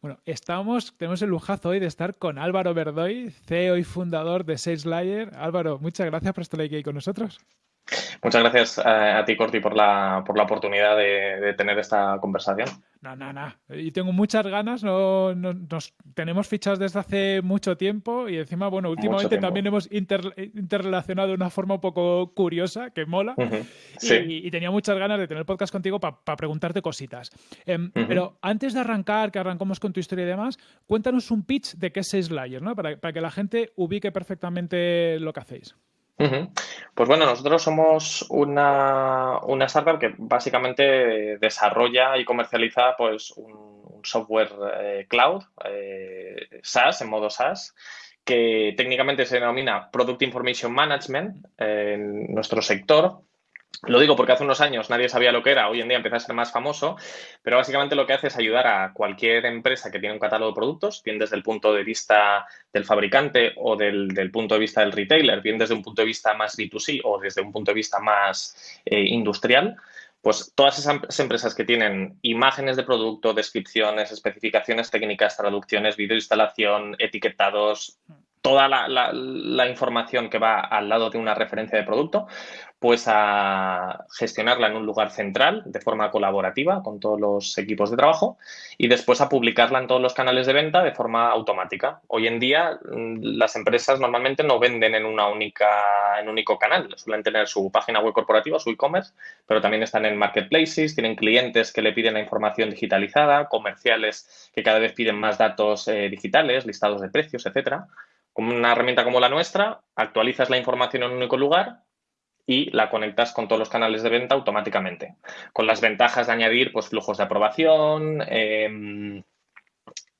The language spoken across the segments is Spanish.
Bueno, estamos, tenemos el lujazo hoy de estar con Álvaro Verdoy, CEO y fundador de SalesLayer. Álvaro, muchas gracias por estar aquí con nosotros. Muchas gracias eh, a, ti, Corti, por la, por la oportunidad de, tener esta conversación. No, no, no. Y tengo muchas ganas. No, nos tenemos fichados desde hace mucho tiempo y encima, bueno, últimamente también hemos interrelacionado de una forma un poco curiosa, que mola. y, tenía muchas ganas de tener podcast contigo para preguntarte cositas. Em, pero antes de arrancar, que arrancamos con tu historia y demás, cuéntanos un pitch de qué es Sales ¿no? Para, para que la gente ubique perfectamente lo que hacéis. Pues bueno, nosotros somos una, una, startup que básicamente desarrolla y comercializa pues un, software eh, cloud, eh, SaaS, en modo SaaS, que técnicamente se denomina Product Information Management en nuestro sector lo digo porque hace unos años nadie sabía lo que era, hoy en día empieza a ser más famoso, pero básicamente lo que hace es ayudar a cualquier empresa que tiene un catálogo de productos, bien desde el punto de vista del fabricante o del, punto de vista del retailer, bien desde un punto de vista más B2C o desde un punto de vista más eh, industrial, pues todas esas empresas que tienen imágenes de producto, descripciones, especificaciones técnicas, traducciones, videoinstalación, etiquetados, toda la, información que va al lado de una referencia de producto, pues a gestionarla en un lugar central de forma colaborativa con todos los equipos de trabajo y después a publicarla en todos los canales de venta de forma automática. Hoy en día mm, las empresas normalmente no venden en una única en un único canal, suelen tener su página web corporativa, su e-commerce, pero también están en marketplaces, tienen clientes que le piden la información digitalizada, comerciales que cada vez piden más datos eh, digitales, listados de precios, etcétera. Con una herramienta como la nuestra, actualizas la información en un único lugar y la conectas con todos los canales de venta automáticamente. Con las ventajas de añadir pues, flujos de aprobación, em,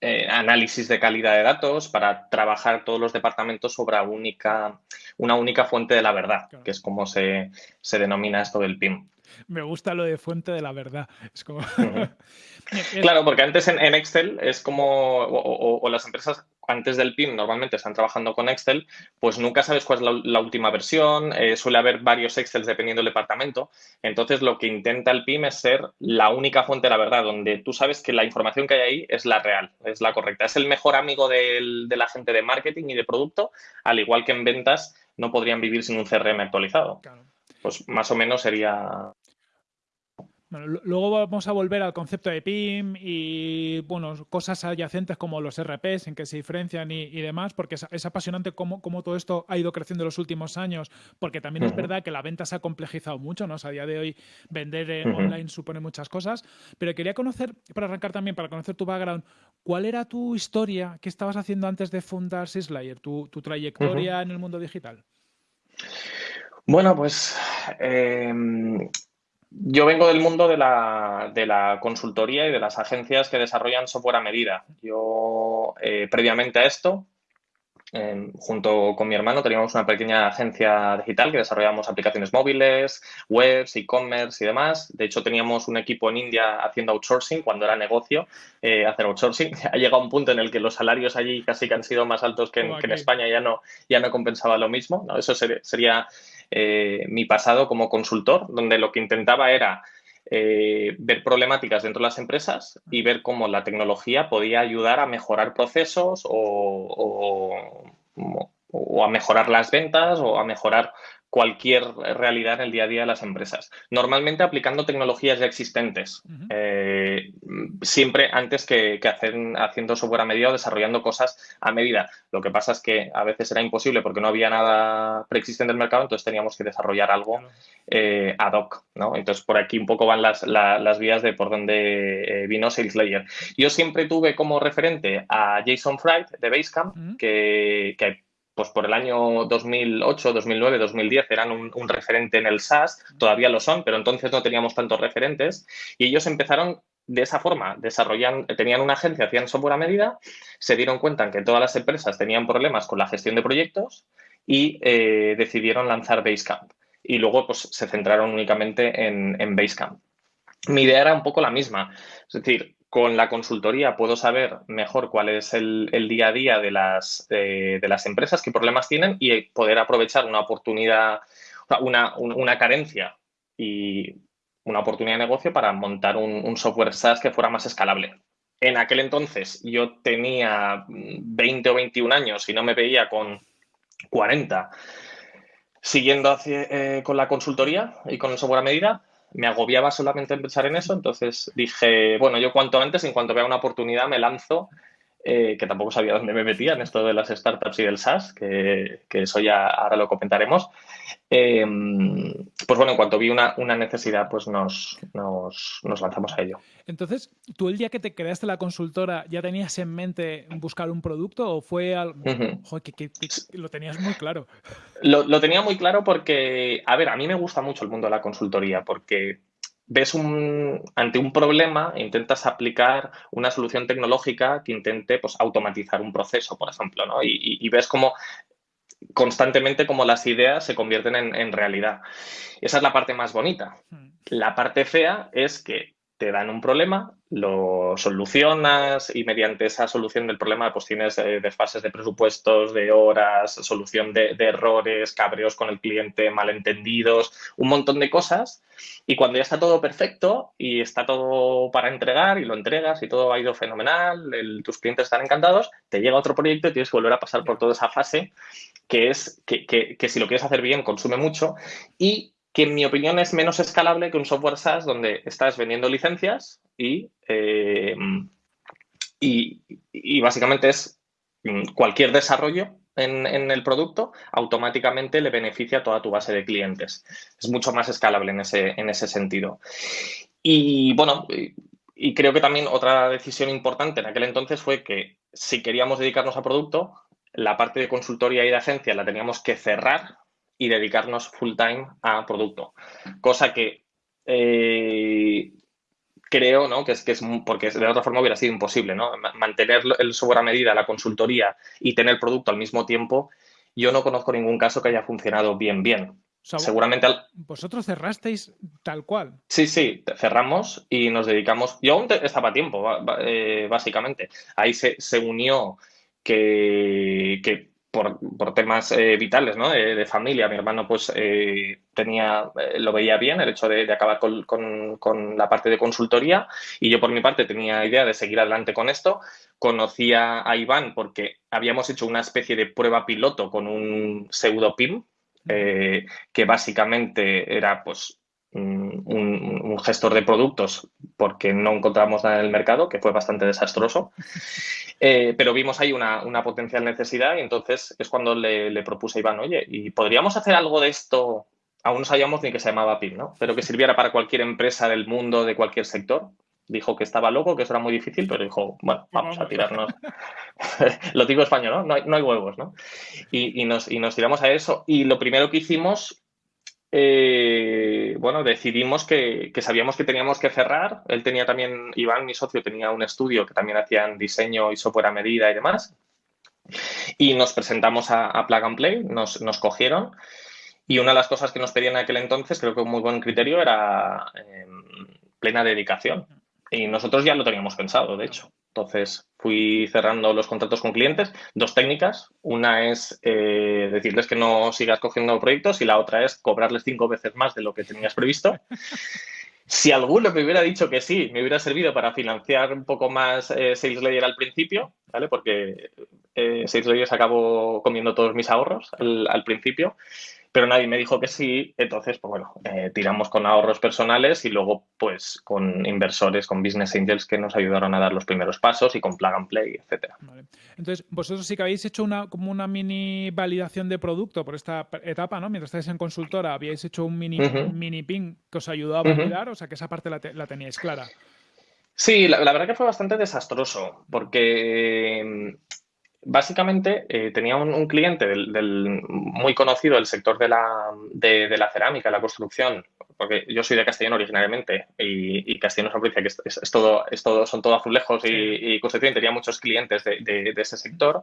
eh, análisis de calidad de datos para trabajar todos los departamentos sobre única, una única fuente de la verdad, que es como se, denomina esto del PIM. Me gusta lo de fuente de la verdad. Es como... claro, porque antes en, Excel es como, o, las empresas antes del PIM normalmente están trabajando con Excel, pues nunca sabes cuál es la, última versión, eh, suele haber varios Excel dependiendo del departamento. Entonces, lo que intenta el PIM es ser la única fuente de la verdad, donde tú sabes que la información que hay ahí es la real, es la correcta. Es el mejor amigo de la gente de marketing y de producto, al igual que en ventas no podrían vivir sin un CRM actualizado. Pues más o menos sería bueno, luego vamos a volver al concepto de PIM y bueno, cosas adyacentes como los RPs, en que se diferencian y, demás, porque es, apasionante cómo, cómo, todo esto ha ido creciendo en los últimos años, porque también es verdad que la venta se ha complejizado mucho, ¿no? a día de hoy vender online supone muchas cosas, pero quería conocer, para arrancar también, para conocer tu background, ¿cuál era tu historia? ¿Qué estabas haciendo antes de fundar Sislayer? ¿Tu, tu trayectoria en el mundo digital? Bueno, pues em, yo vengo del mundo de la, de la, consultoría y de las agencias que desarrollan software a medida. Yo, eh, previamente a esto, junto con mi hermano, teníamos una pequeña agencia digital que desarrollábamos aplicaciones móviles, webs, e-commerce y demás. De hecho, teníamos un equipo en India haciendo outsourcing cuando era negocio eh, hacer outsourcing. Ha llegado un punto en el que los salarios allí casi que han sido más altos que en, España, ya no, ya no compensaba lo mismo. ¿no? Eso sería eh, mi pasado como consultor, donde lo que intentaba era eh, ver problemáticas dentro de las empresas y ver cómo la tecnología podía ayudar a mejorar procesos o, o a mejorar las ventas o a mejorar cualquier realidad en el día a día de las empresas. Normalmente aplicando tecnologías ya existentes, eh, siempre antes que, hacer, haciendo software a medida o desarrollando cosas a medida. Lo que pasa es que a veces era imposible porque no había nada preexistente en el mercado, entonces teníamos que desarrollar algo eh, ad hoc. ¿no? Entonces por aquí un poco van las, vías de por donde eh, vino SalesLayer. Yo siempre tuve como referente a Jason Fried de Basecamp, que, que pues por el año 2008, 2009, 2010 eran un, referente en el SaaS, todavía lo son, pero entonces no teníamos tantos referentes y ellos empezaron de esa forma, desarrollan, tenían una agencia, hacían software a medida, se dieron cuenta que todas las empresas tenían problemas con la gestión de proyectos y eh, decidieron lanzar Basecamp. Y luego pues, se centraron únicamente en, en Basecamp. Mi idea era un poco la misma, es decir, con la consultoría puedo saber mejor cuál es el, día a día de las, de las empresas, qué problemas tienen y poder aprovechar una oportunidad, una, una carencia y una oportunidad de negocio para montar un, software SaaS que fuera más escalable. En aquel entonces yo tenía 20 o 21 años y no me veía con 40 siguiendo eh, con la consultoría y con el software a medida. Me agobiaba solamente pensar en eso, entonces dije, bueno, yo cuanto antes, en cuanto vea una oportunidad, me lanzo eh, que tampoco sabía dónde me metía en esto de las startups y del SaaS, que, eso ya ahora lo comentaremos. Em, pues bueno, en cuanto vi una, necesidad, pues nos, nos, lanzamos a ello. Entonces, ¿tú el día que te creaste la consultora ya tenías en mente buscar un producto o fue algo que, lo tenías muy claro? Lo, lo tenía muy claro porque, a ver, a mí me gusta mucho el mundo de la consultoría porque ves un, ante un problema, intentas aplicar una solución tecnológica que intente pues, automatizar un proceso, por ejemplo, ¿no? y, ves cómo constantemente como las ideas se convierten en, en, realidad. Esa es la parte más bonita. Hmm. La parte fea es que te dan un problema, lo solucionas y mediante esa solución del problema pues tienes eh, desfases de presupuestos, de horas, solución de, errores, cabreos con el cliente, malentendidos, un montón de cosas. Y cuando ya está todo perfecto y está todo para entregar y lo entregas y todo ha ido fenomenal, tus clientes están encantados, te llega otro proyecto y tienes que volver a pasar por toda esa fase que es que, que si lo quieres hacer bien consume mucho y que en mi opinión es menos escalable que un software SaaS donde estás vendiendo licencias y, eh, y, básicamente es mm, cualquier desarrollo en, el producto automáticamente le beneficia a toda tu base de clientes. Es mucho más escalable en ese, en ese sentido. Y bueno, y creo que también otra decisión importante en aquel entonces fue que si queríamos dedicarnos a producto, la parte de consultoría y de agencia la teníamos que cerrar y dedicarnos full time a producto. Cosa que eh, creo ¿no? que, es, que es porque de otra forma hubiera sido imposible, ¿no? Mantener el software a medida, la consultoría y tener producto al mismo tiempo, yo no conozco ningún caso que haya funcionado bien, bien. Seguramente vosotros cerrasteis tal cual. Sí, sí, cerramos y nos dedicamos. Yo aún estaba a tiempo, eh, básicamente. Ahí se, se unió que, que por, temas eh, vitales, ¿no? De, familia. Mi hermano, pues, eh, tenía, eh, lo veía bien, el hecho de, acabar con, la parte de consultoría. Y yo, por mi parte, tenía idea de seguir adelante con esto. Conocía a Iván porque habíamos hecho una especie de prueba piloto con un pseudo PIM, que básicamente era, pues, un, gestor de productos porque no encontramos nada en el mercado, que fue bastante desastroso. Eh, pero vimos ahí una, potencial necesidad y entonces es cuando le, propuse a Iván, oye, ¿y podríamos hacer algo de esto? Aún no sabíamos ni que se llamaba PIN, ¿no? Pero que sirviera para cualquier empresa del mundo, de cualquier sector. Dijo que estaba loco, que eso era muy difícil, pero dijo, bueno, vamos a tirarnos. lo digo español, ¿no? No hay, no hay huevos, ¿no? Y, nos, y nos tiramos a eso. Y lo primero que hicimos eh, bueno, decidimos que, sabíamos que teníamos que cerrar. Él tenía también, Iván, mi socio, tenía un estudio que también hacían diseño y software a medida y demás. Y nos presentamos a, Plug and Play, nos, cogieron. Y una de las cosas que nos pedían en aquel entonces, creo que un muy buen criterio, era em, plena dedicación. Y nosotros ya lo teníamos pensado, de hecho. Entonces fui cerrando los contratos con clientes. Dos técnicas. Una es eh, decirles que no sigas cogiendo proyectos y la otra es cobrarles cinco veces más de lo que tenías previsto. Si alguno me hubiera dicho que sí, me hubiera servido para financiar un poco más eh, Sales Layer al principio, ¿vale? Porque eh, Sales Layer acabó comiendo todos mis ahorros al principio pero nadie me dijo que sí, entonces, pues bueno, eh, tiramos con ahorros personales y luego, pues, con inversores, con business angels que nos ayudaron a dar los primeros pasos y con plug and play, etcétera. Entonces, vosotros sí que habéis hecho una como una mini validación de producto por esta etapa, ¿no? Mientras estáis en consultora, habíais hecho un mini, mini ping que os ayudó a validar, o sea que esa parte la, la teníais clara. Sí, la, verdad que fue bastante desastroso, porque Básicamente eh, tenía un, cliente del, muy conocido del sector de la, de, la cerámica, la construcción, porque yo soy de Castellón originariamente y, Castellón es una provincia que es, todo, es todo, son todo azulejos y, y Concepción tenía muchos clientes de, ese sector.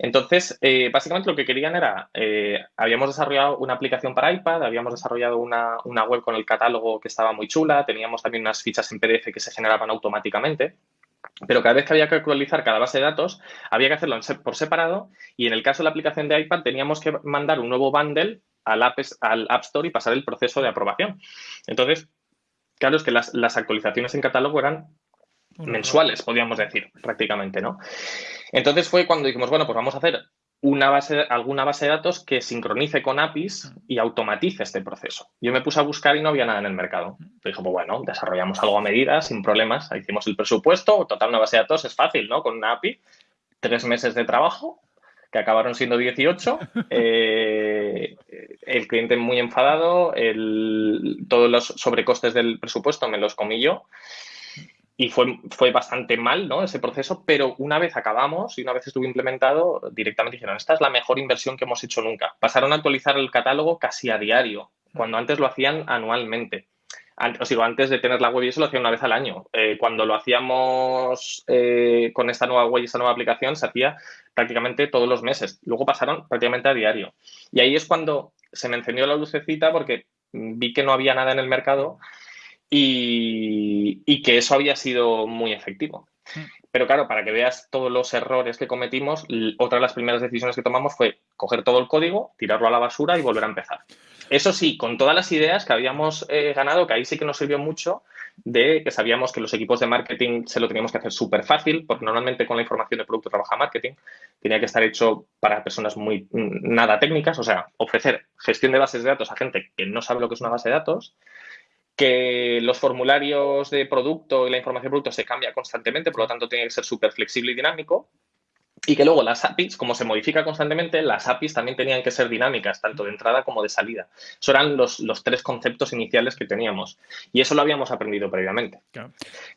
Entonces, eh, básicamente lo que querían era, eh, habíamos desarrollado una aplicación para iPad, habíamos desarrollado una, una web con el catálogo que estaba muy chula, teníamos también unas fichas en PDF que se generaban automáticamente. Pero cada vez que había que actualizar cada base de datos, había que hacerlo por separado y en el caso de la aplicación de iPad teníamos que mandar un nuevo bundle al App, al App Store y pasar el proceso de aprobación. Entonces, claro, es que las, las actualizaciones en catálogo eran mensuales, podríamos decir, prácticamente, ¿no? Entonces fue cuando dijimos, bueno, pues vamos a hacer una base, alguna base de datos que sincronice con APIs y automatice este proceso. Yo me puse a buscar y no había nada en el mercado. Dijo, pues bueno, desarrollamos algo a medida, sin problemas. Hicimos el presupuesto, total, una base de datos es fácil, ¿no? Con una API, tres meses de trabajo, que acabaron siendo 18. Eh, el cliente muy enfadado, todos los sobrecostes del presupuesto me los comí yo y fue, fue bastante mal ¿no? ese proceso, pero una vez acabamos y una vez estuvo implementado, directamente dijeron, esta es la mejor inversión que hemos hecho nunca. Pasaron a actualizar el catálogo casi a diario, cuando antes lo hacían anualmente. Antes, o antes de tener la web y eso lo hacían una vez al año. Eh, cuando lo hacíamos eh, con esta nueva web y esta nueva aplicación, se hacía prácticamente todos los meses. Luego pasaron prácticamente a diario. Y ahí es cuando se me encendió la lucecita porque vi que no había nada en el mercado y, que eso había sido muy efectivo. Mm. Pero claro, para que veas todos los errores que cometimos, otra de las primeras decisiones que tomamos fue coger todo el código, tirarlo a la basura y volver a empezar. Eso sí, con todas las ideas que habíamos eh, ganado, que ahí sí que nos sirvió mucho, de que sabíamos que los equipos de marketing se lo teníamos que hacer súper fácil, porque normalmente con la información de producto trabaja marketing, tenía que estar hecho para personas muy nada técnicas, o sea, ofrecer gestión de bases de datos a gente que no sabe lo que es una base de datos, que los formularios de producto y la información de producto se cambia constantemente, por lo tanto tiene que ser súper flexible y dinámico. Y que luego las APIs, como se modifica constantemente, las APIs también tenían que ser dinámicas, tanto de entrada como de salida. Eso eran los, tres conceptos iniciales que teníamos. Y eso lo habíamos aprendido previamente.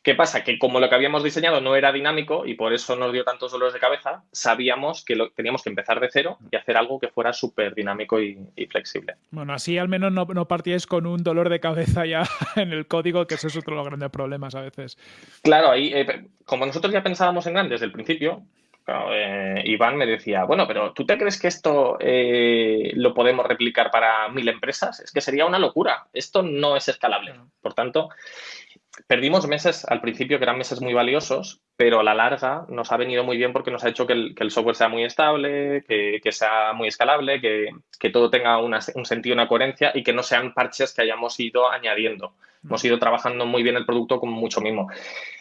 ¿Qué pasa? Que como lo que habíamos diseñado no era dinámico y por eso nos dio tantos dolores de cabeza, sabíamos que lo, teníamos que empezar de cero y hacer algo que fuera súper dinámico y, flexible. Bueno, así al menos no, no partíais con un dolor de cabeza ya en el código, que eso es otro de los grandes problemas a veces. Claro, ahí, eh, como nosotros ya pensábamos en grande desde el principio, eh, Iván me decía, bueno, pero ¿tú te crees que esto eh, lo podemos replicar para mil empresas? Es que sería una locura. Esto no es escalable. Por tanto, perdimos meses al principio que eran meses muy valiosos, pero a la larga nos ha venido muy bien porque nos ha hecho que el, software sea muy estable, que, sea muy escalable, que, todo tenga un sentido, una coherencia y que no sean parches que hayamos ido añadiendo. Hemos ido trabajando muy bien el producto con mucho mimo.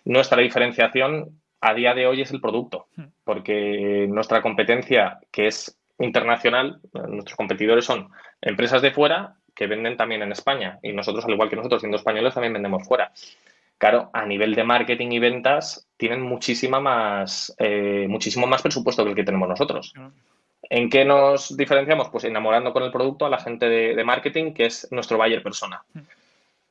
Nuestra diferenciación a día de hoy es el producto, hmm. porque nuestra competencia, que es internacional, nuestros competidores son empresas de fuera que venden también en España y nosotros, al igual que nosotros siendo españoles, también vendemos fuera. Claro, a nivel de marketing y ventas tienen muchísima más, eh, muchísimo más presupuesto que el que tenemos nosotros. ¿En qué nos diferenciamos? Pues enamorando con el producto a la gente de, de marketing, que es nuestro buyer persona.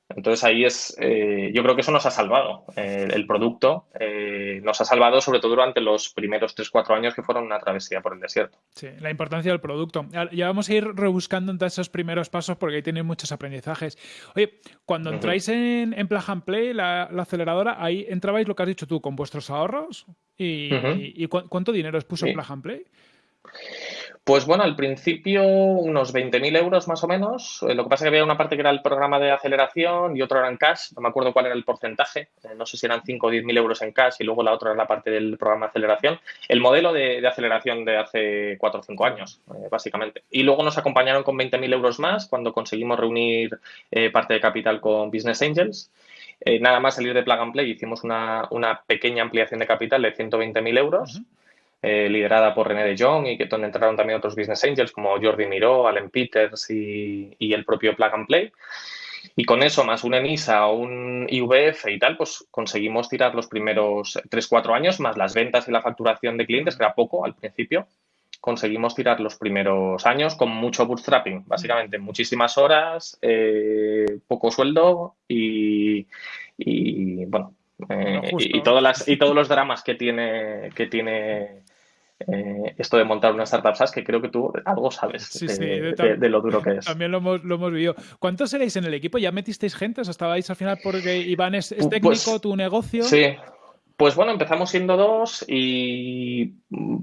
Entonces ahí es, eh, yo creo que eso nos ha salvado. Eh, el producto eh, nos ha salvado sobre todo durante los primeros 3-4 años que fueron una travesía por el desierto. Sí, la importancia del producto. Ya vamos a ir rebuscando entre esos primeros pasos porque ahí tienen muchos aprendizajes. Oye, cuando entráis en, en Plug and Play, la, aceleradora, ahí entrabais lo que has dicho tú, con vuestros ahorros. ¿Y, cuánto dinero os puso Plug and Play? Pues bueno, al principio unos 20.000 euros más o menos. Eh, lo que pasa es que había una parte que era el programa de aceleración y otra era en cash. No me acuerdo cuál era el porcentaje. Eh, no sé si eran 5 o 10.000 euros en cash y luego la otra era la parte del programa de aceleración. El modelo de, aceleración de hace 4 o 5 años, eh, básicamente. Y luego nos acompañaron con 20.000 euros más cuando conseguimos reunir parte de capital con Business Angels. nada más salir de Plug and Play hicimos una, pequeña ampliación de capital de 120.000 euros. Eh, liderada por René de Jong y que donde entraron también otros business angels como Jordi Miró, Allen Peters y, el propio Plug and Play. Y con eso, más un ENISA, un IVF y tal, pues conseguimos tirar los primeros 3-4 años, más las ventas y la facturación de clientes, que era poco al principio, conseguimos tirar los primeros años con mucho bootstrapping, básicamente muchísimas horas, eh, poco sueldo y, bueno, eh, y, todas las, y todos los dramas que tiene, que tiene eh, esto de montar una startup SaaS, que creo que tú algo sabes de, lo duro que es. También lo hemos, lo hemos vivido. ¿Cuántos seréis en el equipo? ¿Ya metisteis gente? ¿O estabais al final porque Iván es, pues, técnico, tu negocio? Sí. Pues bueno, empezamos siendo dos y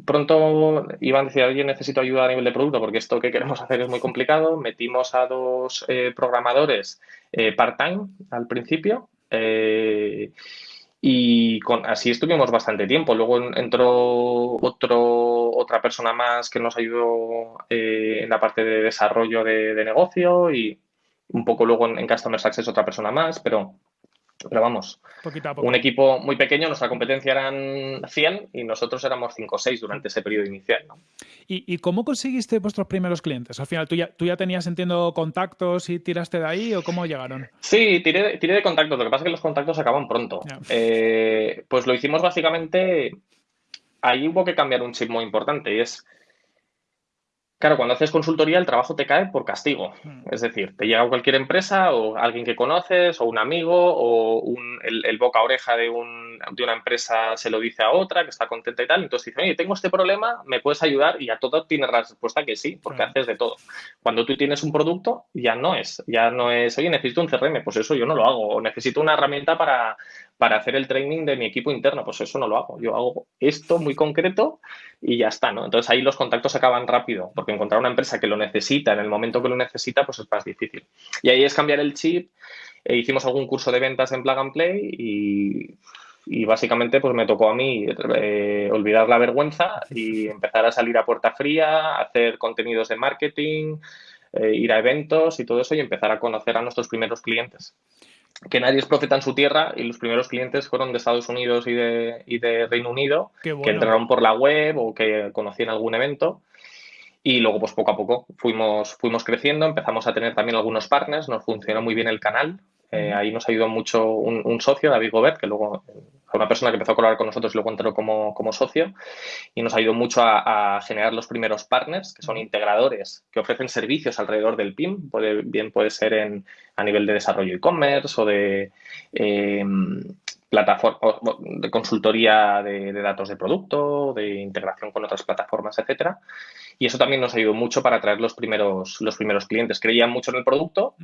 pronto Iván decía, oye, necesito ayuda a nivel de producto porque esto que queremos hacer es muy complicado. Metimos a dos eh, programadores eh, part-time al principio. Eh, y con, así estuvimos bastante tiempo. Luego entró otro, otra persona más que nos ayudó eh, en la parte de desarrollo de, negocio y un poco luego en, en Customer Success otra persona más, pero pero vamos, un equipo muy pequeño, nuestra competencia eran 100 y nosotros éramos 5 o 6 durante ese periodo inicial. ¿Y, cómo conseguiste vuestros primeros clientes? Al final, ¿tú ya, ¿tú ya tenías, entiendo, contactos y tiraste de ahí o cómo llegaron? Sí, tiré, tiré de contactos. Lo que pasa es que los contactos acaban pronto. Eh, pues lo hicimos básicamente... Ahí hubo que cambiar un chip muy importante y es Claro, cuando haces consultoría el trabajo te cae por castigo. Hmm. Es decir, te llega cualquier empresa o alguien que conoces o un amigo o el, boca a oreja de, de, una empresa se lo dice a otra que está contenta y tal. Entonces dice, oye, tengo este problema, ¿me puedes ayudar? Y a todo tienes la respuesta que sí, porque haces de todo. Cuando tú tienes un producto, ya no es. Ya no es, oye, necesito un CRM, pues eso yo no lo hago. O necesito una herramienta para, para hacer el training de mi equipo interno. Pues eso no lo hago. Yo hago esto muy concreto y ya está, ¿no? Entonces ahí los contactos acaban rápido, porque encontrar una empresa que lo necesita en el momento que lo necesita, pues es más difícil. Y ahí es cambiar el chip. E hicimos algún curso de ventas en Plug and Play y, básicamente pues me tocó a mí eh, olvidar la vergüenza y empezar a salir a puerta fría, hacer contenidos de marketing, eh, ir a eventos y todo eso y empezar a conocer a nuestros primeros clientes que nadie es profeta en su tierra y los primeros clientes fueron de Estados Unidos y de, y de Reino Unido, que entraron por la web o que conocían algún evento. Y luego, pues poco a poco fuimos, fuimos creciendo, empezamos a tener también algunos partners, nos funcionó muy bien el canal. Eh, ahí nos ayudó mucho un, un, socio, David Gobert, que luego una persona que empezó a colaborar con nosotros y luego entró como, como socio. Y nos ha ido mucho a, generar los primeros partners, que son integradores que ofrecen servicios alrededor del PIM, puede, bien puede ser en, a nivel de desarrollo e-commerce o de eh, plataforma de consultoría de, datos de producto, de integración con otras plataformas, etcétera. Y eso también nos ha ayudado mucho para atraer los primeros, los primeros clientes. Creían mucho en el producto,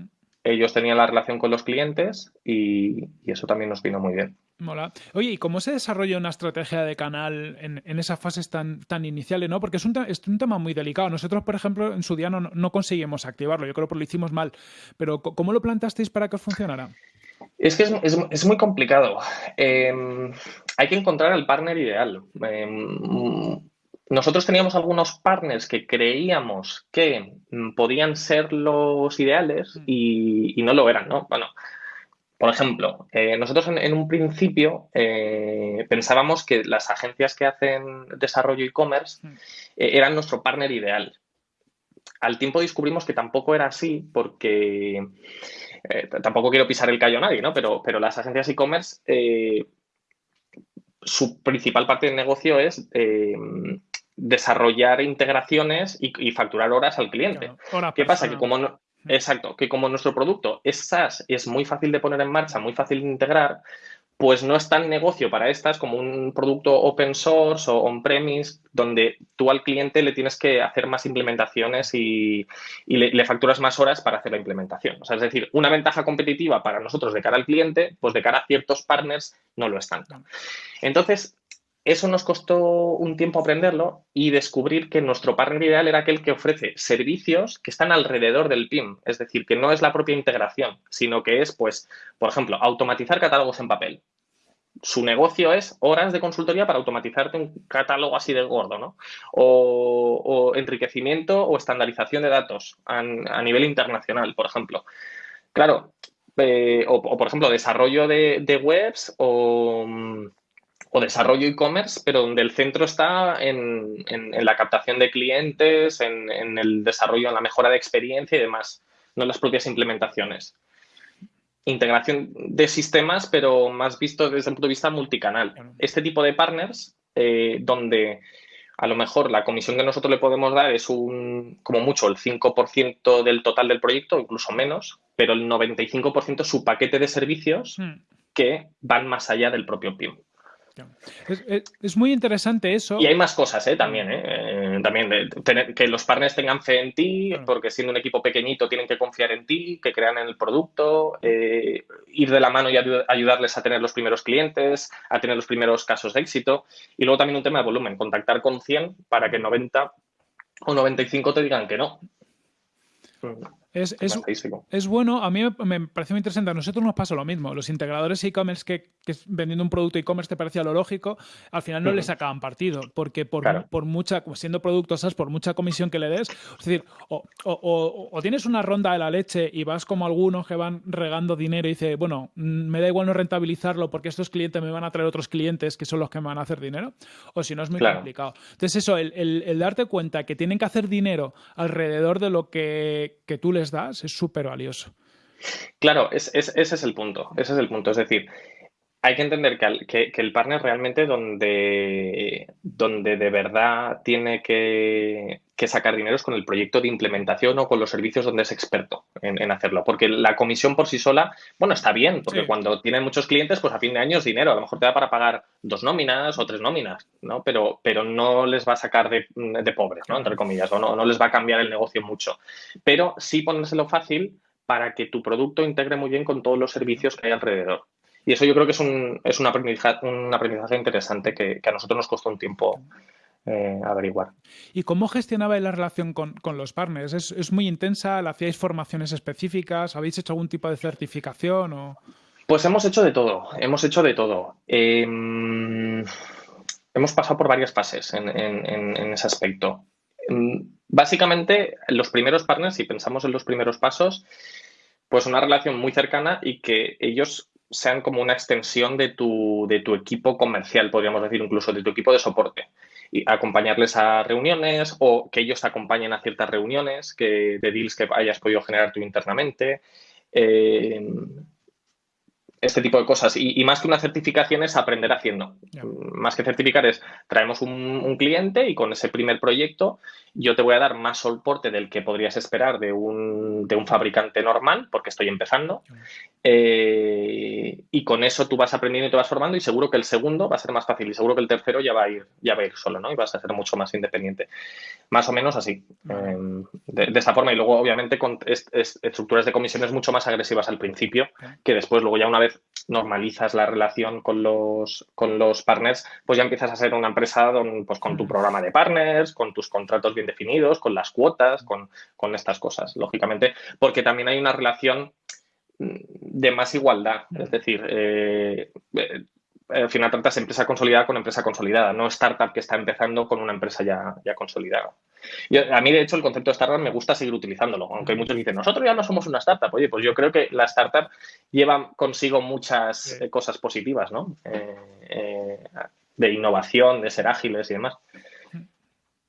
ellos tenían la relación con los clientes y, y eso también nos vino muy bien. Mola. Oye, ¿y cómo se desarrolla una estrategia de canal en, en esas fases tan, tan iniciales? ¿no? Porque es un, es un, tema muy delicado. Nosotros, por ejemplo, en su día no, no conseguimos activarlo. Yo creo que lo hicimos mal. Pero ¿cómo lo plantasteis para que funcionara? Es que es, es, es muy complicado. Eh, hay que encontrar el partner ideal. Eh, nosotros teníamos algunos partners que creíamos que podían ser los ideales mm. y, y no lo eran, ¿no? Bueno, por ejemplo, eh, nosotros en, un principio eh, pensábamos que las agencias que hacen desarrollo e-commerce mm. eh, eran nuestro partner ideal. Al tiempo descubrimos que tampoco era así porque tampoco quiero pisar el callo a nadie, ¿no? Pero, pero las agencias e-commerce, su principal parte del negocio es desarrollar integraciones y, facturar horas al cliente. ¿Qué pasa? Que como no, Exacto, que como nuestro producto es SaaS, es muy fácil de poner en marcha, muy fácil de integrar, pues no es tan negocio para estas como un producto open source o on-premise, donde tú al cliente le tienes que hacer más implementaciones y, le, facturas más horas para hacer la implementación. O sea, es decir, una ventaja competitiva para nosotros de cara al cliente, pues de cara a ciertos partners no lo es tanto. Entonces, eso nos costó un tiempo aprenderlo y descubrir que nuestro partner ideal era aquel que ofrece servicios que están alrededor del PIM, es decir, que no es la propia integración, sino que es, pues, por ejemplo, automatizar catálogos en papel. Su negocio es horas de consultoría para automatizarte un catálogo así de gordo, ¿no? O, enriquecimiento o estandarización de datos a, nivel internacional, por ejemplo. Claro, eh, o, por ejemplo, desarrollo de webs o o desarrollo e-commerce, pero donde el centro está en, la captación de clientes, en, el desarrollo, en la mejora de experiencia y demás, no en las propias implementaciones. Integración de sistemas, pero más visto desde el punto de vista multicanal. Este tipo de partners, eh, donde a lo mejor la comisión que nosotros le podemos dar es un, como mucho, el 5% del total del proyecto, incluso menos, pero el 95% es su paquete de servicios hmm. que van más allá del propio PIM. Es, muy interesante eso. Y hay más cosas, ¿eh? También, ¿eh? eh también tener, que los partners tengan fe en ti, porque siendo un equipo pequeñito tienen que confiar en ti, que crean en el producto, eh, ir de la mano y ayudarles a tener los primeros clientes, a tener los primeros casos de éxito. Y luego también un tema de volumen, contactar con 100 para que 90 o 95 te digan que no. Es, es, bueno, a mí me, parece muy interesante. A nosotros nos pasa lo mismo. Los integradores e-commerce que, vendiendo un producto e-commerce te parecía lo lógico, al final no le sacaban partido, porque por, por mucha, siendo productos SaaS, por mucha comisión que le des, es decir, o, tienes una ronda de la leche y vas como algunos que van regando dinero y dice, bueno, mm, me da igual no rentabilizarlo porque estos clientes me van a traer otros clientes que son los que me van a hacer dinero, o si no es muy complicado. Entonces eso, el, darte cuenta que tienen que hacer dinero alrededor de lo que, que tú les das es súper valioso. Claro, ese es el punto. Ese es el punto. Es decir, hay que entender que, el partner realmente donde, donde de verdad tiene que, sacar dinero es con el proyecto de implementación o con los servicios donde es experto en, hacerlo. Porque la comisión por sí sola, bueno, está bien, porque cuando tienen muchos clientes, pues a fin de año es dinero. A lo mejor te da para pagar dos nóminas o tres nóminas, ¿no? Pero, pero no les va a sacar de, de pobres, ¿no? Entre comillas, o no, no les va a cambiar el negocio mucho. Pero sí ponérselo fácil para que tu producto integre muy bien con todos los servicios que hay alrededor. Y eso yo creo que es un, es un, aprendizaje, un aprendizaje interesante que, a nosotros nos costó un tiempo eh, averiguar. ¿Y cómo gestionabais la relación con, los partners? ¿Es, muy intensa? ¿Le hacíais formaciones específicas? ¿Habéis hecho algún tipo de certificación? O... Pues hemos hecho de todo, hemos hecho de todo. Em, hemos pasado por varias fases en, en ese aspecto. Em, básicamente, los primeros partners, si pensamos en los primeros pasos, pues una relación muy cercana y que ellos sean como una extensión de tu, de tu equipo comercial, podríamos decir, incluso de tu equipo de soporte. Y acompañarles a reuniones o que ellos te acompañen a ciertas reuniones que, de deals que hayas podido generar tú internamente. Eh, este tipo de cosas. Y, más que una certificación es aprender haciendo. Más que certificar es traemos un, cliente y con ese primer proyecto yo te voy a dar más soporte del que podrías esperar de un, de un fabricante normal, porque estoy empezando. Eh, y con eso tú vas aprendiendo y te vas formando y seguro que el segundo va a ser más fácil y seguro que el tercero ya va a ir, ya va a ir solo, ¿no? Y vas a ser mucho más independiente. Más o menos así. Em, de, esa forma. Y luego, obviamente, con estructuras de comisiones mucho más agresivas al principio, que después, luego ya una vez normalizas la relación con los, con los partners, pues ya empiezas a ser una empresa pues, con tu programa de partners, con tus contratos bien definidos, con las cuotas, con, con estas cosas, lógicamente, porque también hay una relación de más igualdad. Es decir, eh, al final tratas empresa consolidada con empresa consolidada, no startup que está empezando con una empresa ya, ya consolidada. Y a mí, de hecho, el concepto de startup me gusta seguir utilizándolo, aunque muchos dicen, nosotros ya no somos una startup. Oye, pues yo creo que la startup lleva consigo muchas eh, cosas positivas, ¿no? de innovación, de ser ágiles y demás.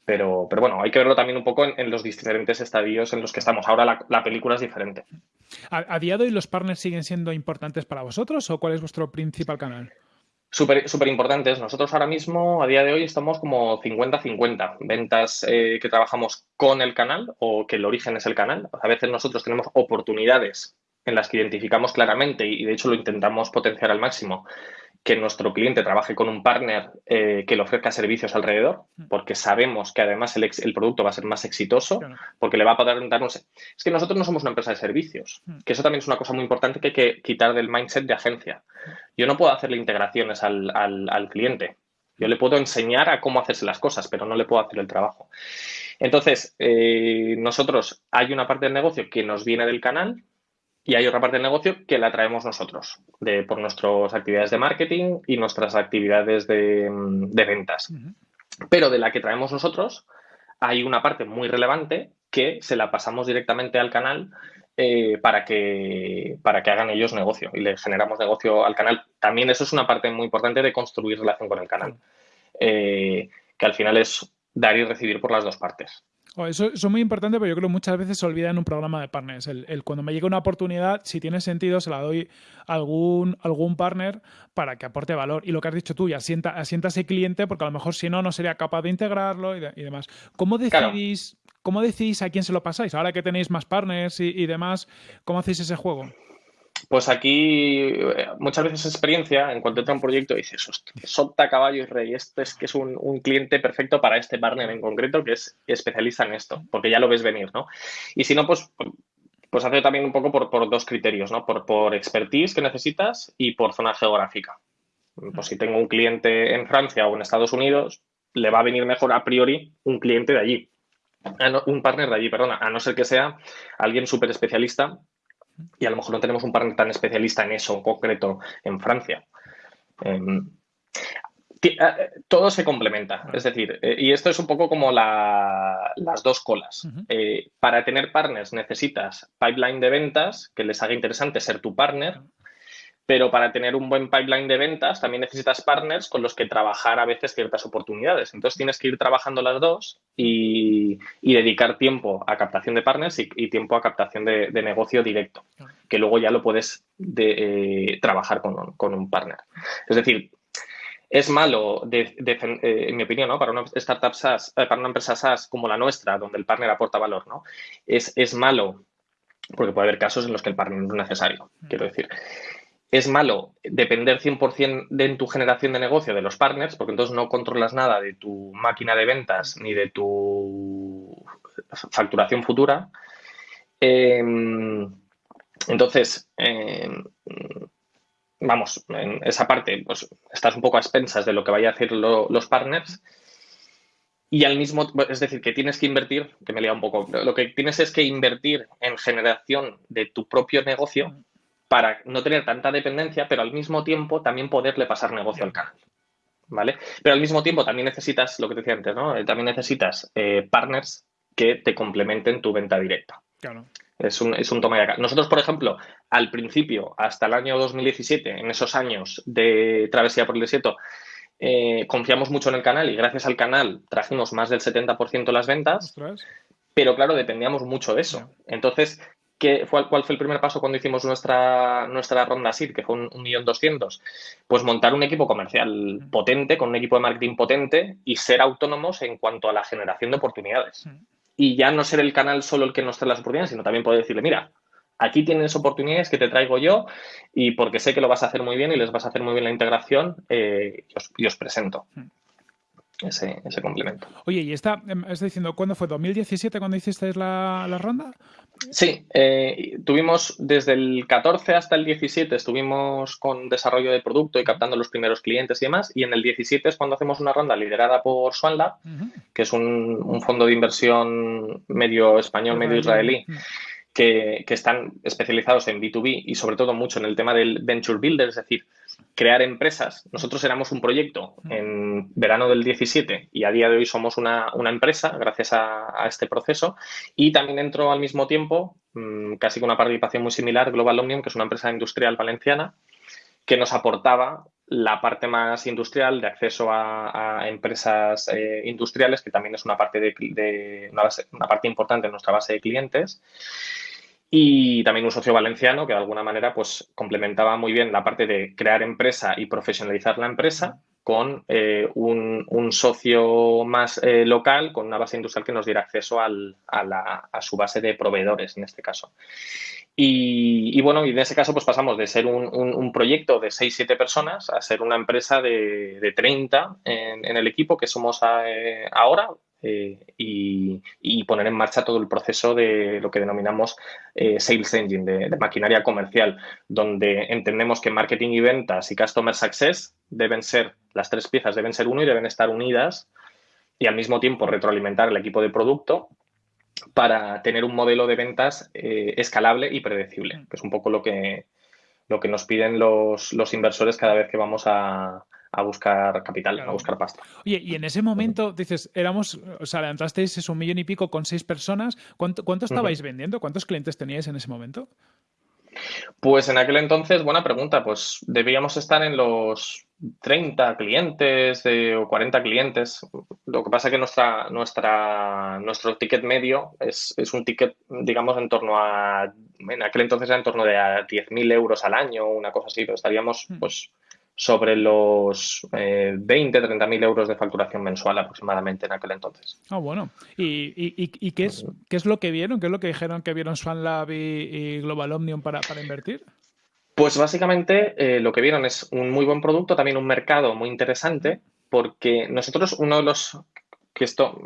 Pero, pero bueno, hay que verlo también un poco en, los diferentes estadios en los que estamos. Ahora la, película es diferente. ¿A, día de hoy los partners siguen siendo importantes para vosotros o cuál es vuestro principal canal? Súper super importantes. Nosotros ahora mismo, a día de hoy, estamos como 50-50. Ventas eh, que trabajamos con el canal o que el origen es el canal. A veces nosotros tenemos oportunidades en las que identificamos claramente y de hecho lo intentamos potenciar al máximo que nuestro cliente trabaje con un partner eh, que le ofrezca servicios alrededor, mm. porque sabemos que además el, el producto va a ser más exitoso, porque le va a poder darnos... Es que nosotros no somos una empresa de servicios, mm. que eso también es una cosa muy importante que hay que quitar del mindset de agencia. Yo no puedo hacerle integraciones al, al cliente. Yo le puedo enseñar a cómo hacerse las cosas, pero no le puedo hacer el trabajo. Entonces, eh, nosotros hay una parte del negocio que nos viene del canal, y hay otra parte del negocio que la traemos nosotros, de, por nuestras actividades de marketing y nuestras actividades de, ventas. Pero de la que traemos nosotros, hay una parte muy relevante que se la pasamos directamente al canal eh, para, que, para que hagan ellos negocio y le generamos negocio al canal. También eso es una parte muy importante de construir relación con el canal, eh, que al final es dar y recibir por las dos partes. Oh, eso, es muy importante, pero yo creo que muchas veces se olvida en un programa de partners. El, cuando me llega una oportunidad, si tiene sentido, se la doy a algún, algún partner para que aporte valor. Y lo que has dicho tú, y asienta, asienta ese cliente, porque a lo mejor si no, no sería capaz de integrarlo y, demás. ¿Cómo decidís, ¿Cómo decidís a quién se lo pasáis? Ahora que tenéis más partners y, demás, ¿cómo hacéis ese juego? Pues aquí eh, muchas veces experiencia, en cuanto entra un proyecto, dices, solta caballo y rey, este es que es un, un, cliente perfecto para este partner en concreto que es especialista en esto, porque ya lo ves venir, ¿no? Y si no, pues, pues hace también un poco por, por dos criterios, ¿no? Por, por expertise que necesitas y por zona geográfica. Pues si tengo un cliente en Francia o en Estados Unidos, le va a venir mejor a priori un cliente de allí, un partner de allí, perdona, a no ser que sea alguien súper especialista y a lo mejor no tenemos un partner tan especialista en eso en concreto en Francia. Em, eh, todo se complementa, es decir, eh, y esto es un poco como las dos colas. Eh, para tener partners necesitas pipeline de ventas que les haga interesante ser tu partner pero para tener un buen pipeline de ventas también necesitas partners con los que trabajar a veces ciertas oportunidades. Entonces tienes que ir trabajando las dos y, dedicar tiempo a captación de partners y, tiempo a captación de, negocio directo, que luego ya lo puedes eh, trabajar con, un partner. Es decir, es malo, eh, en mi opinión, para una startup SaaS, eh, para una empresa SaaS como la nuestra, donde el partner aporta valor, ¿no? Es, es malo porque puede haber casos en los que el partner no es necesario, quiero decir es malo depender 100% de en tu generación de negocio de los partners, porque entonces no controlas nada de tu máquina de ventas ni de tu facturación futura. Em, entonces, em, vamos, en esa parte, pues estás un poco a expensas de lo que vayan a hacer los partners. Y al mismo, es decir, que tienes que invertir, que me lía un poco, lo que tienes es que invertir en generación de tu propio negocio para no tener tanta dependencia, pero al mismo tiempo también poderle pasar negocio al canal. ¿Vale? Pero al mismo tiempo también necesitas, lo que te decía antes, ¿no? Eh, también necesitas eh, partners que te complementen tu venta directa. Claro. Es un, es un toma y acá. Nosotros, por ejemplo, al principio, hasta el año 2017, en esos años de travesía por el desierto, eh, confiamos mucho en el canal y gracias al canal trajimos más del 70% de las ventas. Pero claro, dependíamos mucho de eso. Entonces, ¿cuál fue el primer paso cuando hicimos nuestra, nuestra ronda SID, que fue un, millón doscientos? Pues montar un equipo comercial potente, con un equipo de marketing potente y ser autónomos en cuanto a la generación de oportunidades. Y ya no ser el canal solo el que nos trae las oportunidades, sino también poder decirle, mira, aquí tienes oportunidades que te traigo yo y porque sé que lo vas a hacer muy bien y les vas a hacer muy bien la integración, eh, y, os, presento ese, ese complemento. Oye, y está, em, está diciendo, ¿cuándo fue? ¿2017 cuando hicisteis la, la ronda? Sí, eh, tuvimos desde el 14 hasta el 17 estuvimos con desarrollo de producto y captando los primeros clientes y demás, y en el 17 es cuando hacemos una ronda liderada por Swanlab, que es un, un, fondo de inversión medio español, medio israelí. Que, que, están especializados en B2B y sobre todo mucho en el tema del venture builder, es decir, crear empresas. Nosotros éramos un proyecto en verano del 17 y a día de hoy somos una, empresa gracias a, este proceso. Y también entró al mismo tiempo, mm, casi con una participación muy similar, Global Omnium, que es una empresa industrial valenciana, que nos aportaba la parte más industrial de acceso a, empresas eh, industriales, que también es una parte, de, una parte importante en nuestra base de clientes y también un socio valenciano que de alguna manera pues complementaba muy bien la parte de crear empresa y profesionalizar la empresa con eh, un, socio más eh, local, con una base industrial que nos diera acceso al, a, la, a, su base de proveedores en este caso. Y, bueno, y en ese caso pues pasamos de ser un, un, proyecto de 6-7 personas a ser una empresa de, de 30 en, el equipo que somos eh, ahora, eh, y, poner en marcha todo el proceso de lo que denominamos eh, Sales Engine, de, maquinaria comercial, donde entendemos que marketing y ventas y customer success deben ser, las tres piezas deben ser uno y deben estar unidas y al mismo tiempo retroalimentar el equipo de producto para tener un modelo de ventas eh, escalable y predecible, que es un poco lo que, lo que nos piden los, los inversores cada vez que vamos a, a buscar capital, a buscar pasta. Oye, y en ese momento dices, éramos, o sea, levantasteis un millón y pico con seis personas. ¿Cuánto, cuánto estabais vendiendo? ¿Cuántos clientes teníais en ese momento? Pues en aquel entonces, buena pregunta, pues debíamos estar en los 30 clientes o 40 clientes. Lo que pasa es que nuestra, nuestra, nuestro ticket medio es, es, un ticket, digamos, en torno a, en aquel entonces era en torno de a 10.000 euros al año, una cosa así, pero estaríamos, mm. pues, sobre los eh, 20, 30 mil euros de facturación mensual aproximadamente en aquel entonces. Ah, bueno. ¿Y, y, qué, es, qué es lo que vieron? ¿Qué es lo que dijeron que vieron SwanLab y, y Global Omnium para, para invertir? Pues básicamente eh, lo que vieron es un muy buen producto, también un mercado muy interesante, porque nosotros uno de los que esto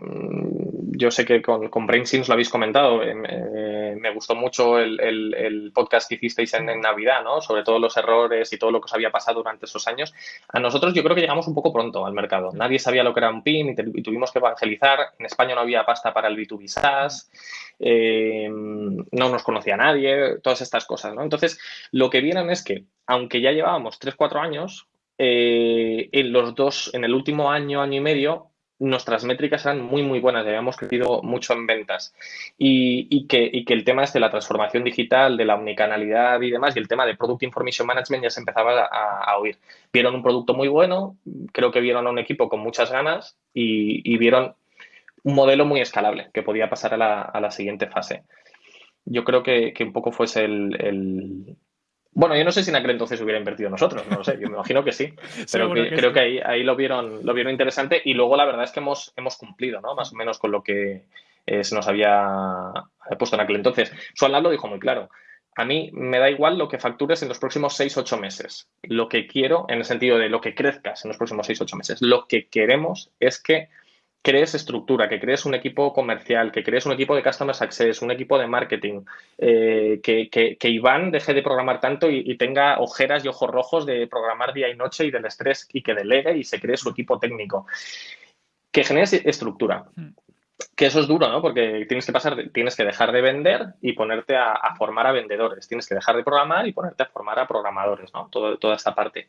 yo sé que con, con BrainSims lo habéis comentado. Eh, me, gustó mucho el, podcast que hicisteis en, Navidad, ¿no? Sobre todos los errores y todo lo que os había pasado durante esos años. A nosotros yo creo que llegamos un poco pronto al mercado. Nadie sabía lo que era un PIM y, tuvimos que evangelizar. En España no había pasta para el B2B SaaS. Eh, no nos conocía nadie, todas estas cosas, ¿no? Entonces, lo que vieron es que, aunque ya llevábamos 3-4 años, eh, en los dos, en el último año, año y medio, nuestras métricas eran muy, muy buenas, habíamos crecido mucho en ventas. Y, que, el tema es de la transformación digital, de la omnicanalidad y demás, y el tema de Product Information Management ya se empezaba a, oír. Vieron un producto muy bueno, creo que vieron a un equipo con muchas ganas y, vieron un modelo muy escalable que podía pasar a la, siguiente fase. Yo creo que, un poco fuese el, bueno, yo no sé si en aquel entonces hubiera invertido nosotros, no lo sé, yo me imagino que sí, pero creo que ahí, ahí, lo, vieron, lo vieron interesante y luego la verdad es que hemos, hemos cumplido, ¿no? Más o menos con lo que eh, se nos había puesto en aquel entonces. Suan lo dijo muy claro. A mí me da igual lo que factures en los próximos 6-8 meses. Lo que quiero, en el sentido de lo que crezcas en los próximos 6-8 meses, lo que queremos es que crees estructura, que crees un equipo comercial, que crees un equipo de Customer Success, un equipo de marketing, eh, que, que, Iván deje de programar tanto y, tenga ojeras y ojos rojos de programar día y noche y del estrés y que delegue y se cree su equipo técnico. Que generes estructura. Hmm. Que eso es duro, ¿no? Porque tienes que pasar, tienes que dejar de vender y ponerte a, formar a vendedores. Tienes que dejar de programar y ponerte a formar a programadores, ¿no? toda esta parte.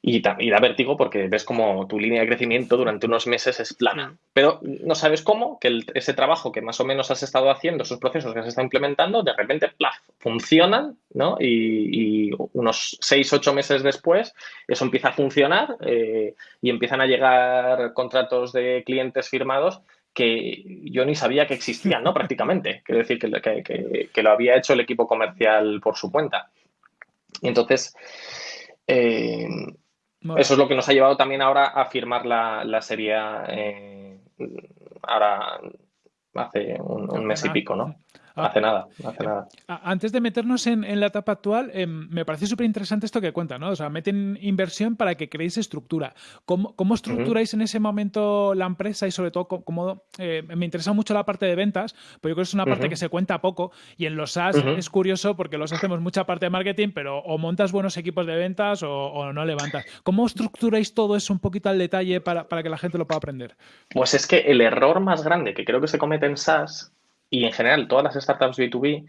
Y, da vértigo porque ves como tu línea de crecimiento durante unos meses es plana. Pero no sabes cómo que ese trabajo que más o menos has estado haciendo, esos procesos que has estado implementando, de repente plaf, funcionan, ¿no? Y, unos seis, ocho meses después, eso empieza a funcionar eh, y empiezan a llegar contratos de clientes firmados que yo ni sabía que existían, ¿no? Prácticamente. Quiero decir que, que, lo había hecho el equipo comercial por su cuenta. Y entonces, eh, eso es lo que nos ha llevado también ahora a firmar la, la serie eh, ahora hace un, mes y pico, ¿no? Hace nada, hace nada. Antes de meternos en, la etapa actual, em, me parece súper interesante esto que cuenta, ¿no? O sea, meten inversión para que creéis estructura. ¿Cómo, cómo estructuráis en ese momento la empresa y sobre todo cómo, eh, me interesa mucho la parte de ventas, pero yo creo que es una parte que se cuenta poco y en los SaaS es curioso porque los hacemos mucha parte de marketing, pero o montas buenos equipos de ventas o, no levantas. ¿Cómo estructuráis todo eso un poquito al detalle para, para que la gente lo pueda aprender? Pues es que el error más grande que creo que se comete en SaaS y en general todas las startups B2B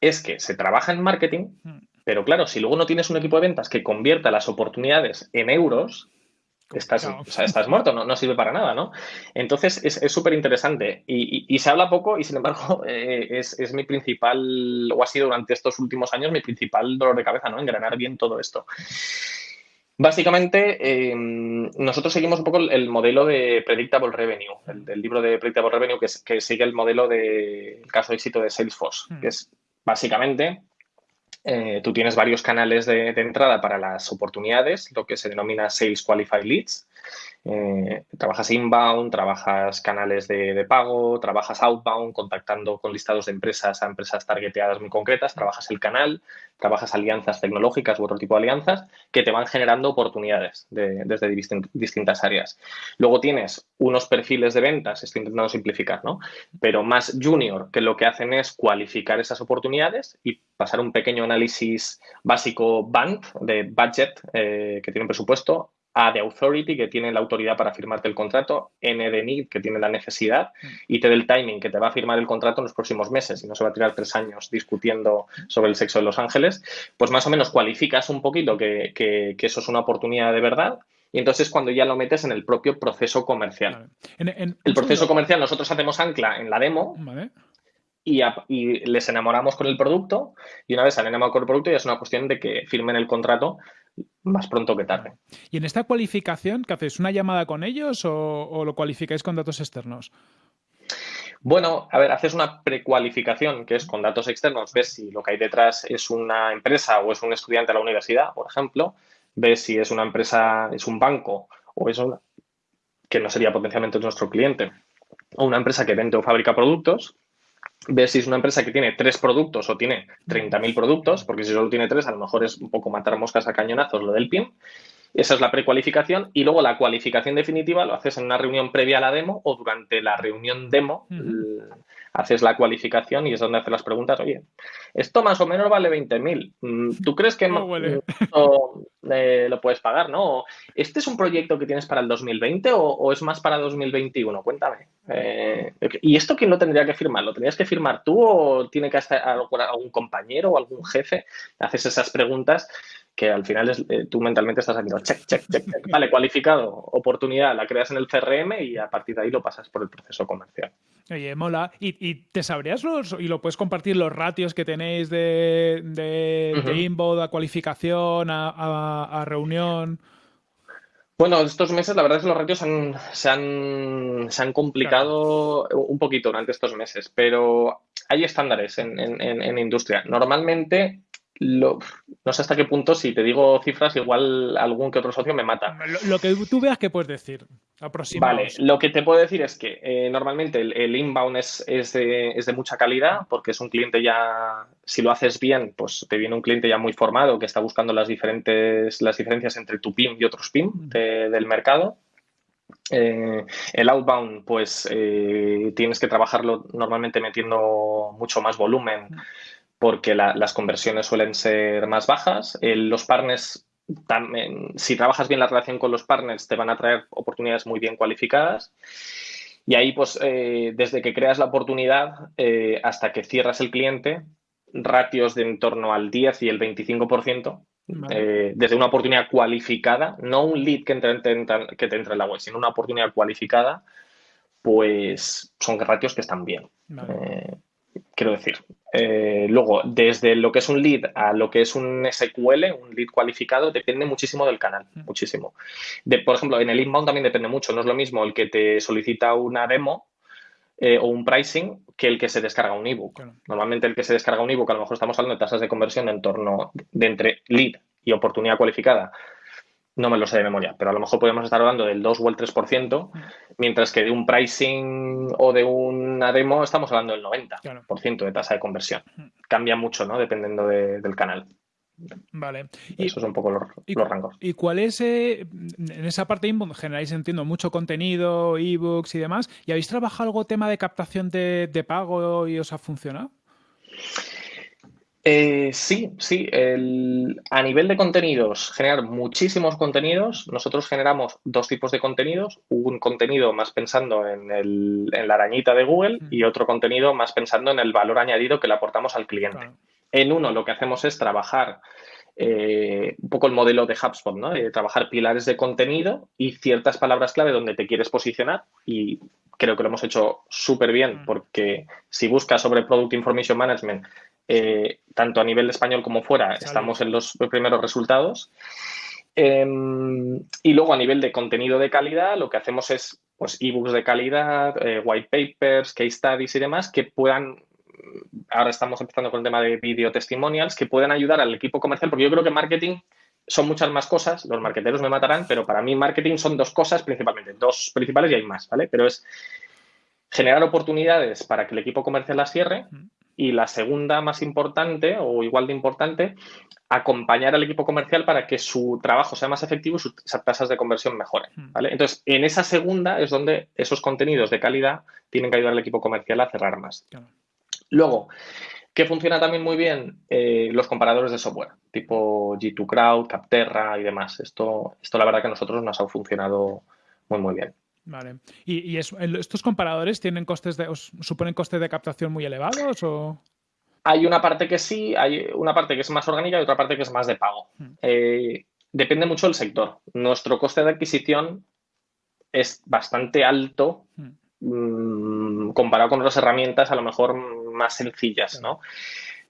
es que se trabaja en marketing, hmm. pero claro, si luego no tienes un equipo de ventas que convierta las oportunidades en euros, estás, estás muerto, no, no, sirve para nada, ¿no? Entonces es súper interesante y, se habla poco y sin embargo eh, es, es, mi principal, o ha sido durante estos últimos años mi principal dolor de cabeza, ¿no? Engranar bien todo esto. Básicamente, em, nosotros seguimos un poco el, modelo de Predictable Revenue, el, libro de Predictable Revenue que, que sigue el modelo del caso de éxito de Salesforce, hmm. que es básicamente eh, tú tienes varios canales de, entrada para las oportunidades, lo que se denomina Sales Qualified Leads. Eh, trabajas inbound, trabajas canales de, pago, trabajas outbound, contactando con listados de empresas a empresas targeteadas muy concretas, trabajas el canal, trabajas alianzas tecnológicas u otro tipo de alianzas que te van generando oportunidades desde distintas áreas. Luego tienes unos perfiles de ventas, estoy intentando simplificar, ¿no? Pero más junior, que lo que hacen es cualificar esas oportunidades y pasar un pequeño análisis básico BANT de budget eh, que tiene un presupuesto a de Authority, que tiene la autoridad para firmarte el contrato, N de Need, que tiene la necesidad, mm. y T del Timing, que te va a firmar el contrato en los próximos meses y no se va a tirar tres años discutiendo sobre el sexo de los ángeles, pues más o menos cualificas un poquito que, eso es una oportunidad de verdad y entonces cuando ya lo metes en el propio proceso comercial. el proceso comercial nosotros hacemos ancla en la demo y, y, les enamoramos con el producto y una vez han enamorado con el producto ya es una cuestión de que firmen el contrato más pronto que tarde. ¿Y en esta cualificación, qué hacéis? ¿Una llamada con ellos o, lo cualificáis con datos externos? Bueno, a ver, haces una precualificación, que es con datos externos, ves si lo que hay detrás es una empresa o es un estudiante de la universidad, por ejemplo, ves si es una empresa, es un banco o es una, que no sería potencialmente nuestro cliente, o una empresa que vende o fabrica productos, ver si es una empresa que tiene tres productos o tiene 30.000 productos, porque si solo tiene tres, a lo mejor es un poco matar moscas a cañonazos lo del PIM. Esa es la precualificación y luego la cualificación definitiva lo haces en una reunión previa a la demo o durante la reunión demo haces la cualificación y es donde haces las preguntas, oye, esto más o menos vale 20.000, mm, ¿tú crees que no eh, lo puedes pagar, no? ¿Este es un proyecto que tienes para el 2020 o, es más para 2021? Cuéntame. Eh, ¿Y esto quién lo tendría que firmar? ¿Lo tendrías que firmar tú o tiene que estar algún compañero o algún jefe? Haces esas preguntas que al final es, eh, tú mentalmente estás haciendo check, check, check, check. Vale, cualificado, oportunidad, la creas en el CRM y a partir de ahí lo pasas por el proceso comercial. Oye, mola. ¿Y, te sabrías los, y lo puedes compartir los ratios que tenéis de, de, inbound a cualificación, a, reunión? Bueno, estos meses la verdad es que los ratios se, han, se han complicado un poquito durante estos meses, pero hay estándares en, en, en industria. Normalmente lo, no sé hasta qué punto, si te digo cifras, igual algún que otro socio me mata. Lo, que tú veas que puedes decir, aproximadamente. Vale, lo que te puedo decir es que eh, normalmente el, inbound es, es, de, es, de, mucha calidad porque es un cliente ya, si lo haces bien, pues te viene un cliente ya muy formado que está buscando las, diferentes, las diferencias entre tu PIM y otros PIM del mercado. Eh, el outbound, pues eh, tienes que trabajarlo normalmente metiendo mucho más volumen porque las conversiones suelen ser más bajas. los partners, también, si trabajas bien la relación con los partners, te van a traer oportunidades muy bien cualificadas. Y ahí, pues, eh, desde que creas la oportunidad eh, hasta que cierras el cliente, ratios de en torno al 10 y el 25%, eh, desde una oportunidad cualificada, no un lead que, que te entre en la web, sino una oportunidad cualificada, pues son ratios que están bien. Quiero decir, eh, luego, desde lo que es un lead a lo que es un SQL, un lead cualificado, depende muchísimo del canal, mm. muchísimo. De, por ejemplo, en el inbound también depende mucho. No es lo mismo el que te solicita una demo eh, o un pricing que el que se descarga un ebook. Normalmente el que se descarga un ebook, a lo mejor estamos hablando de tasas de conversión en torno de entre lead y oportunidad cualificada no me lo sé de memoria, pero a lo mejor podemos estar hablando del 2 o el 3%, mm. mientras que de un pricing o de una demo estamos hablando del 90% de tasa de conversión. Cambia mucho, ¿no? Dependiendo del canal. Vale. Esos son un poco los, rangos. ¿Y cuál es, eh, en esa parte inbound generáis, entiendo, mucho contenido, ebooks y demás? ¿Y habéis trabajado algo tema de captación de, de pago y os ha funcionado? Eh, sí, sí. a nivel de contenidos, generar muchísimos contenidos. Nosotros generamos dos tipos de contenidos. Un contenido más pensando en, la arañita de Google y otro contenido más pensando en el valor añadido que le aportamos al cliente. En uno lo que hacemos es trabajar eh, un poco el modelo de HubSpot, ¿no? trabajar pilares de contenido y ciertas palabras clave donde te quieres posicionar y creo que lo hemos hecho súper bien porque si buscas sobre Product Information Management eh, tanto a nivel español como fuera, estamos en los primeros resultados. Em, y luego a nivel de contenido de calidad, lo que hacemos es pues ebooks de calidad, eh, white papers, case studies y demás que puedan, ahora estamos empezando con el tema de video testimonials, que puedan ayudar al equipo comercial, porque yo creo que marketing son muchas más cosas, los marketeros me matarán, pero para mí marketing son dos cosas principalmente, dos principales y hay más, ¿vale? Pero es generar oportunidades para que el equipo comercial las cierre y la segunda más importante o igual de importante, acompañar al equipo comercial para que su trabajo sea más efectivo y sus tasas de conversión mejoren. Hmm. ¿vale? Entonces, en esa segunda es donde esos contenidos de calidad tienen que ayudar al equipo comercial a cerrar más. Luego, que funciona también muy bien eh, los comparadores de software, tipo G2 Crowd, Capterra y demás. Esto, esto la verdad que a nosotros nos ha funcionado muy, muy bien. Vale. ¿Y, estos comparadores tienen costes de, suponen costes de captación muy elevados o...? Hay una parte que sí, hay una parte que es más orgánica y otra parte que es más de pago. Hmm. Eh, depende mucho del sector. Nuestro coste de adquisición es bastante alto hmm. mm, comparado con otras herramientas a lo mejor más sencillas, ¿no?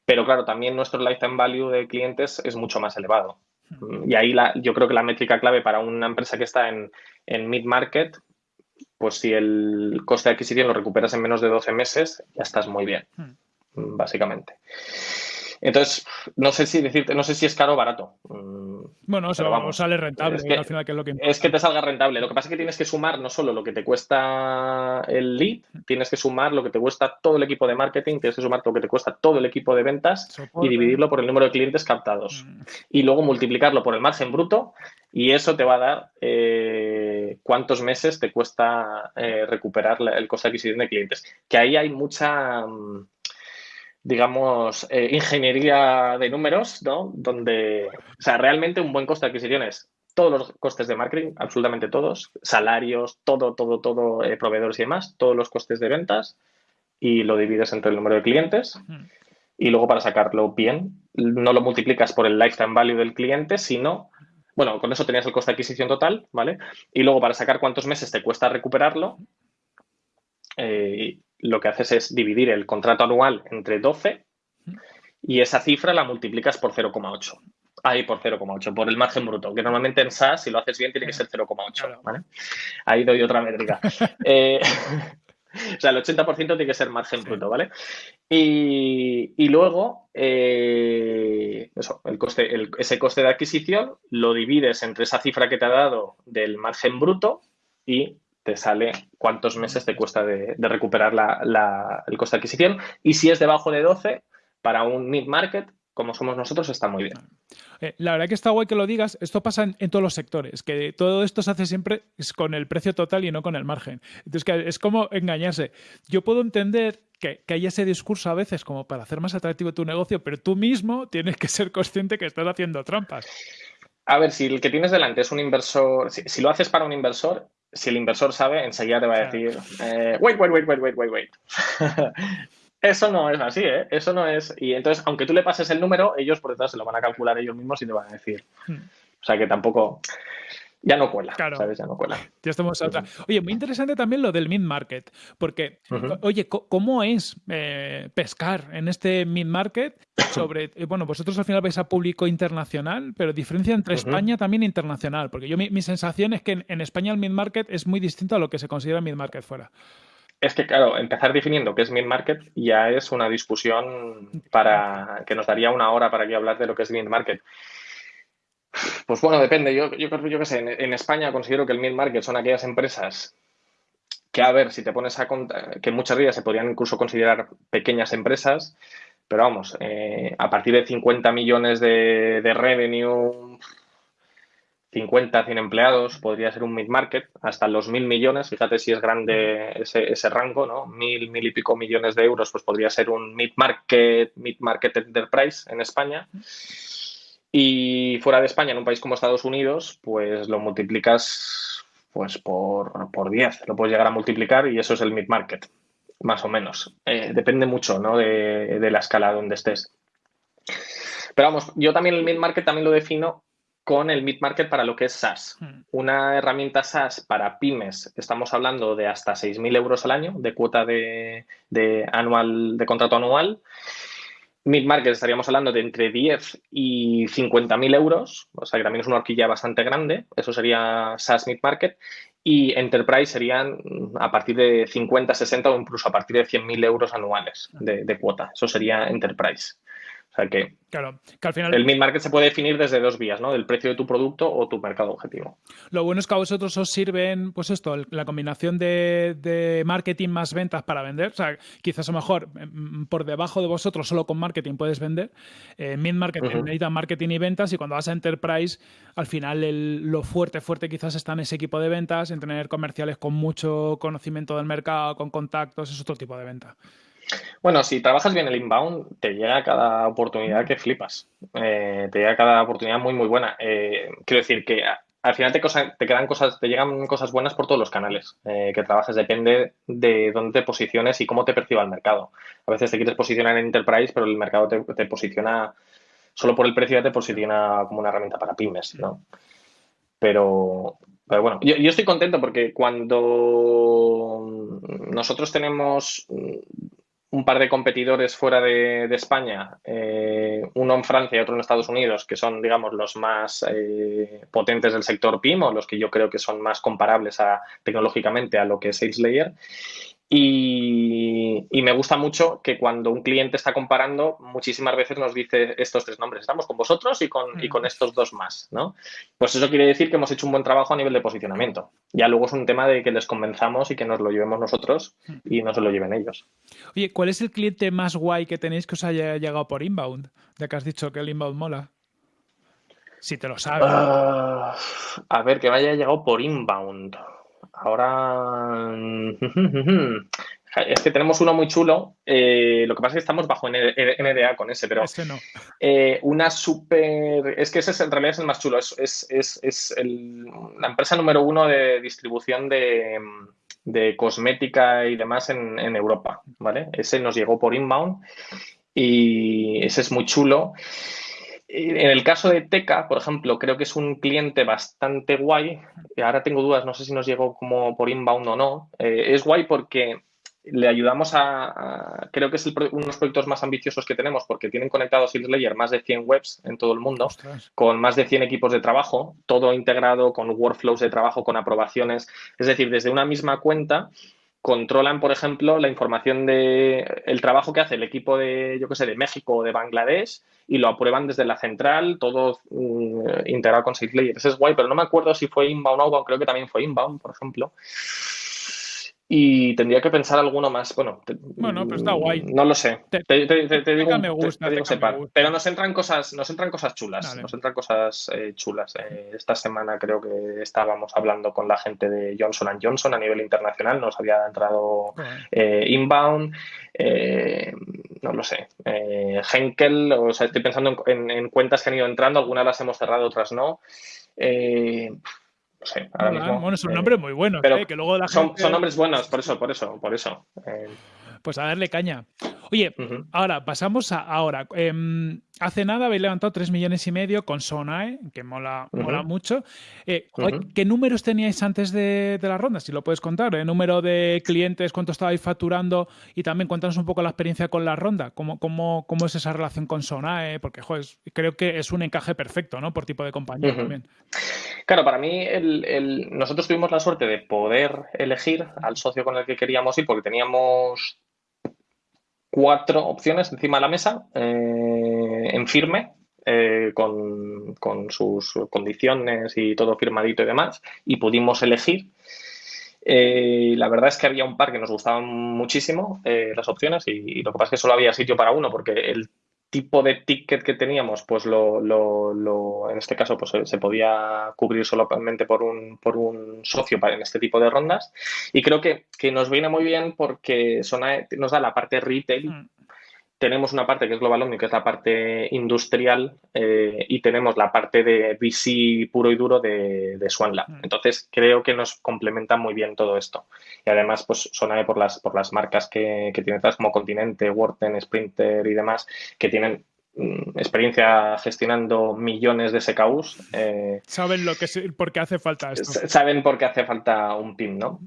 Pero claro, también nuestro lifetime value de clientes es mucho más elevado. Hmm. Y ahí la, yo creo que la métrica clave para una empresa que está en, en mid-market pues si el coste de adquisición lo recuperas en menos de 12 meses, ya estás muy bien, hmm. básicamente. Entonces, no sé si decirte, no sé si es caro o barato. Mm, bueno, o vamos, sale rentable es que, al final, que es lo que Es que te salga rentable. Lo que pasa es que tienes que sumar no solo lo que te cuesta el lead, tienes que sumar lo que te cuesta todo el equipo de marketing, tienes que sumar lo que te cuesta todo el equipo de ventas y dividirlo por el número de clientes captados. Mm. Y luego multiplicarlo por el margen bruto y eso te va a dar eh, cuántos meses te cuesta eh, recuperar el coste de adquisición de clientes. Que ahí hay mucha mm, digamos, eh, ingeniería de números, ¿no? Donde, o sea, realmente un buen coste de adquisición es todos los costes de marketing, absolutamente todos, salarios, todo, todo, todo, eh, proveedores y demás, todos los costes de ventas y lo divides entre el número de clientes. Y luego para sacarlo bien, no lo multiplicas por el lifetime value del cliente, sino, bueno, con eso tenías el coste de adquisición total, ¿vale? Y luego para sacar cuántos meses te cuesta recuperarlo, eh, lo que haces es dividir el contrato anual entre 12 y esa cifra la multiplicas por 0,8. Ahí por 0,8, por el margen bruto, que normalmente en SaaS, si lo haces bien, tiene que ser 0,8. ¿vale? Ahí doy otra métrica. Eh, o sea, el 80% tiene que ser margen bruto, ¿vale? Y, luego, eh, eso, el coste, ese coste de adquisición lo divides entre esa cifra que te ha dado del margen bruto y te sale cuántos meses te cuesta de, recuperar el coste de adquisición. Y si es debajo de 12, para un mid-market, como somos nosotros, está muy bien. Eh, la verdad que está guay que lo digas. Esto pasa en, todos los sectores, que todo esto se hace siempre con el precio total y no con el margen. Entonces, que es como engañarse. Yo puedo entender que, que haya ese discurso a veces como para hacer más atractivo tu negocio, pero tú mismo tienes que ser consciente que estás haciendo trampas. A ver, si el que tienes delante es un inversor, si, lo haces para un inversor, si el inversor sabe, enseguida te va a decir, eh, wait, wait, wait, wait, wait, wait, wait. Eso no es así, ¿eh? Eso no es. Y entonces, aunque tú le pases el número, ellos por detrás se lo van a calcular ellos mismos y te van a decir. Hmm. O sea que tampoco ya no cuela, ¿sabes? Ya no cuela. Ya estamos otra. Oye, muy interesante también lo del mid-market, porque, oye, ¿cómo es eh, pescar en este mid-market sobre, eh, bueno, vosotros al final vais a público internacional, pero diferencia entre España también internacional, porque yo mi, sensación es que en, España el mid-market es muy distinto a lo que se considera mid-market fuera. Es que, claro, empezar definiendo qué es mid-market ya es una discusión para que nos daría una hora para aquí hablar de lo que es mid-market. Pues bueno, depende. Yo, yo, yo qué sé, en, España considero que el mid-market son aquellas empresas que, a ver, si te pones a contar, que muchas de ellas se podrían incluso considerar pequeñas empresas, pero vamos, eh, a partir de 50 millones de, revenue, 50, 100 empleados, podría ser un mid-market, hasta los mil millones, fíjate si es grande ese, ese, rango, ¿no? Mil, mil y pico millones de euros, pues podría ser un mid-market, mid-market enterprise en España. Y fuera de España, en un país como Estados Unidos, pues lo multiplicas pues por, por 10, lo puedes llegar a multiplicar y eso es el mid-market, más o menos. Eh, depende mucho ¿no? de, de, la escala donde estés. Pero vamos, yo también el mid-market también lo defino con el mid-market para lo que es SaaS. Hmm. Una herramienta SaaS para pymes, estamos hablando de hasta 6.000 euros al año de cuota de, de, anual, de contrato anual Mid-market estaríamos hablando de entre 10 y 50 mil euros, o sea que también es una horquilla bastante grande, eso sería SaaS mid-market, y Enterprise serían a partir de 50, 60 o incluso a partir de 100 mil euros anuales de, cuota, eso sería Enterprise. O sea que, claro, que al final... el mid-market se puede definir desde dos vías, ¿no? Del precio de tu producto o tu mercado objetivo. Lo bueno es que a vosotros os sirven, pues esto, la combinación de, marketing más ventas para vender. O sea, quizás a lo mejor mm, por debajo de vosotros solo con marketing puedes vender. Eh, mid-market necesita marketing y ventas y cuando vas a Enterprise, al final lo fuerte, fuerte quizás está en ese equipo de ventas, en tener comerciales con mucho conocimiento del mercado, con contactos, es otro tipo de venta. Bueno, si trabajas bien el inbound, te llega cada oportunidad que flipas. Eh, te llega cada oportunidad muy, muy buena. Eh, quiero decir que al final te, te, quedan cosas, te llegan cosas buenas por todos los canales eh, que trabajes. Depende de dónde te posiciones y cómo te perciba el mercado. A veces te quieres posicionar en enterprise, pero el mercado te, posiciona, solo por el precio ya te posiciona como una herramienta para pymes, ¿no? Pero, pero bueno, yo, estoy contento porque cuando nosotros tenemos un par de competidores fuera de, España, eh, uno en Francia y otro en Estados Unidos, que son, digamos, los más eh, potentes del sector PIM o los que yo creo que son más comparables a, tecnológicamente a lo que es SalesLayer. Y, me gusta mucho que cuando un cliente está comparando, muchísimas veces nos dice estos tres nombres, estamos con vosotros y con, y con mm. estos dos más, ¿no? Pues eso quiere decir que hemos hecho un buen trabajo a nivel de posicionamiento. Ya luego es un tema de que les convenzamos y que nos lo llevemos nosotros y no se lo lleven ellos. Oye, ¿cuál es el cliente más guay que tenéis que os haya llegado por inbound? Ya que has dicho que el inbound mola. Si te lo sabes. Ah, a ver, que me haya llegado por inbound. Ahora. Es que tenemos uno muy chulo. Eh, lo que pasa es que estamos bajo NDA con ese, pero. No. Eh, una súper. Es que ese es, en realidad es el más chulo. Es, es, la empresa número uno de distribución de, cosmética y demás en, en, Europa. ¿Vale? Ese nos llegó por inbound y ese es muy chulo. En el caso de Teca, por ejemplo, creo que es un cliente bastante guay. Ahora tengo dudas, no sé si nos llegó como por inbound o no. Eh, es guay porque le ayudamos a, creo que es uno de los proyectos más ambiciosos que tenemos porque tienen conectados SalesLayer más de 100 webs en todo el mundo, con más de 100 equipos de trabajo, todo integrado con workflows de trabajo, con aprobaciones. Es decir, desde una misma cuenta controlan, por ejemplo, la información de el trabajo que hace el equipo de, yo qué sé, de México o de Bangladesh y lo aprueban desde la central, todo mm, integrado con SafeLayer. Ese es guay, pero no me acuerdo si fue inbound o outbound, creo que también fue inbound, por ejemplo. Y tendría que pensar alguno más. Bueno, bueno pero está guay. No lo sé. Te, digo, me gusta, Pero nos entran cosas, nos entran cosas chulas. Nos entran cosas eh, chulas. Eh, esta semana creo que estábamos hablando con la gente de Johnson Johnson a nivel internacional. Nos había entrado eh, inbound. no lo sé. Henkel, o sea, estoy pensando en, en, cuentas que han ido entrando. Algunas las hemos cerrado, otras no. Bueno, son nombres muy buenos, pero ¿eh? que luego la son, son, nombres buenos, por eso, por eso, por eso. Eh. Pues a darle caña. Oye, ahora pasamos a ahora. Em, hace nada habéis levantado 3 millones y medio con Sonae, que mola, mola mucho. Eh, ¿Qué números teníais antes de, la ronda? Si lo puedes contar. ¿El número de clientes, cuánto estabais facturando? Y también cuéntanos un poco la experiencia con la ronda. ¿Cómo, cómo, cómo es esa relación con Sonae? Porque, joder, creo que es un encaje perfecto, ¿no? Por tipo de compañía también. Claro, para mí nosotros tuvimos la suerte de poder elegir al socio con el que queríamos ir porque teníamos cuatro opciones encima de la mesa eh, en firme, eh, con, sus condiciones y todo firmadito y demás, y pudimos elegir. Eh, la verdad es que había un par que nos gustaban muchísimo las opciones y, lo que pasa es que solo había sitio para uno porque el tipo de ticket que teníamos, pues lo, lo, en este caso, pues se podía cubrir solamente por un, por un socio para en este tipo de rondas. Y creo que, que nos viene muy bien porque nos da la parte retail mm tenemos una parte que es Global Omni, que es la parte industrial, eh, y tenemos la parte de VC puro y duro de, de Swanla. Mm. Entonces, creo que nos complementa muy bien todo esto. Y además, pues Sonae por las, por las marcas que, que tienen como Continente, Worten, Sprinter y demás, que tienen mm, experiencia gestionando millones de SKUs. Eh, saben lo que por qué hace falta esto. Saben por qué hace falta un PIM, ¿no?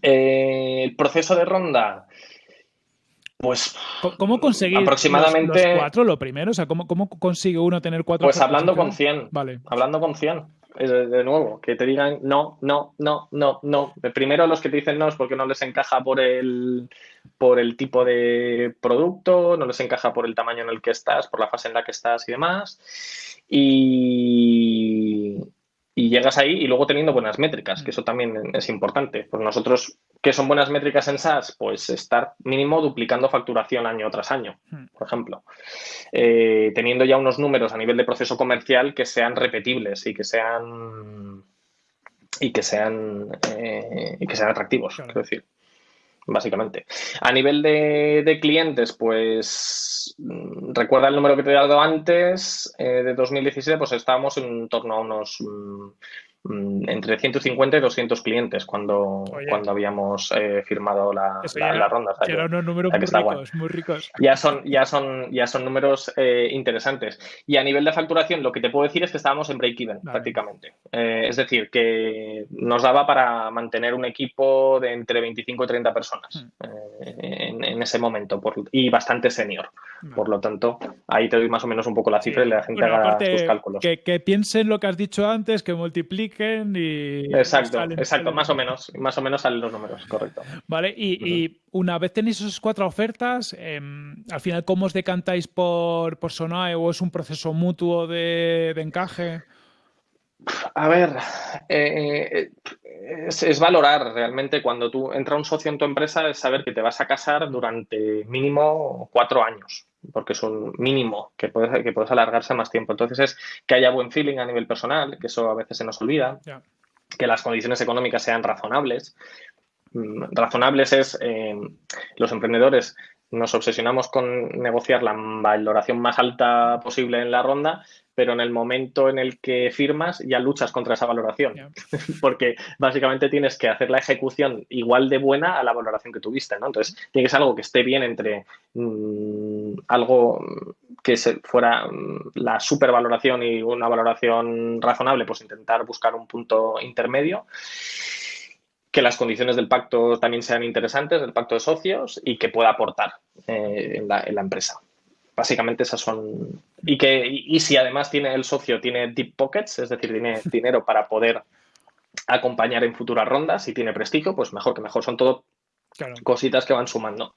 Eh, el proceso de ronda pues. ¿Cómo conseguir aproximadamente, los, cuatro lo primero? O sea, ¿cómo, ¿cómo, consigue uno tener cuatro? Pues hablando con 100. Vale. Hablando con 100. De nuevo, que te digan no, no, no, no, no. Primero los que te dicen no es porque no les encaja por el, por el tipo de producto, no les encaja por el tamaño en el que estás, por la fase en la que estás y demás. Y, y llegas ahí y luego teniendo buenas métricas, que eso también es importante. Pues nosotros, ¿qué son buenas métricas en SaaS? Pues estar mínimo duplicando facturación año tras año, hmm. por ejemplo. Eh, teniendo ya unos números a nivel de proceso comercial que sean repetibles y que sean y que sean eh, y que sean atractivos, quiero decir básicamente. A nivel de, clientes, pues mm, recuerda el número que te he dado antes, eh, de 2017, pues estábamos en torno a unos Mm, entre 150 y 200 clientes cuando, cuando habíamos eh, firmado la, ronda. eran unos números muy ricos, muy ricos. Ya son, ya son, ya son números eh, interesantes. Y a nivel de facturación, lo que te puedo decir es que estábamos en break-even prácticamente. Eh, es decir, que nos daba para mantener un equipo de entre 25 y 30 personas hmm. en, ese momento y bastante senior. Por lo tanto, ahí te doy más o menos un poco la cifra y la gente haga sus cálculos. Que, que piensen lo que has dicho antes, que multiplique y... Exacto, exacto, más o menos, más o menos salen los números, correcto. Vale, y, una vez tenéis esas cuatro ofertas, em, al final, ¿cómo os decantáis por, por Sonae o es un proceso mutuo de, encaje? A ver, eh, es, valorar realmente cuando tú entra un socio en tu empresa, es saber que te vas a casar durante mínimo cuatro años porque es un mínimo que puedes, que puedes alargarse más tiempo. Entonces es que haya buen feeling a nivel personal, que eso a veces se nos olvida, que las condiciones económicas sean razonables. Mm, razonables es, eh, los emprendedores nos obsesionamos con negociar la valoración más alta posible en la ronda, pero en el momento en el que firmas ya luchas contra esa valoración, porque básicamente tienes que hacer la ejecución igual de buena a la valoración que tuviste, ¿no? Entonces, tiene que ser algo que esté bien entre mm, algo que se, fuera mm, la supervaloración y una valoración razonable, pues intentar buscar un punto intermedio que las condiciones del pacto también sean interesantes, del pacto de socios, y que pueda aportar eh, en, la, en la empresa básicamente esas son. Y que y, si además tiene el socio tiene deep pockets, es decir, tiene dinero para poder acompañar en futuras rondas y tiene prestigio, pues mejor que mejor. Son todo cositas que van sumando.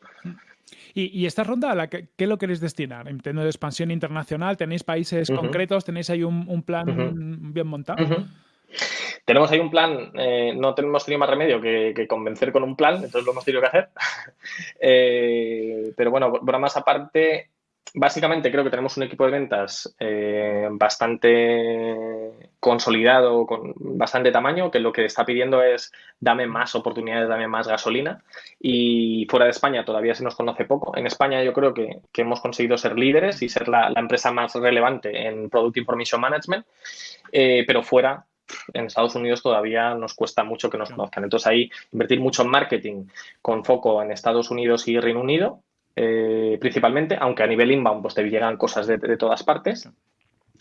¿Y, esta ronda, a la que, qué lo queréis destinar? Entiendo de expansión internacional, ¿tenéis países concretos? ¿Tenéis ahí un, plan bien montado? Tenemos ahí un plan, eh, no tenemos tenido más remedio que, convencer con un plan, entonces lo hemos tenido que hacer. Eh, pero bueno, más aparte, básicamente creo que tenemos un equipo de ventas eh, bastante consolidado, con bastante tamaño, que lo que está pidiendo es dame más oportunidades, dame más gasolina. Y fuera de España todavía se nos conoce poco. En España yo creo que, hemos conseguido ser líderes y ser la, empresa más relevante en Product Information Management, pero fuera en Estados Unidos todavía nos cuesta mucho que nos conozcan. Entonces ahí invertir mucho en marketing con foco en Estados Unidos y Reino Unido eh, principalmente, aunque a nivel inbound pues te llegan cosas de, todas partes.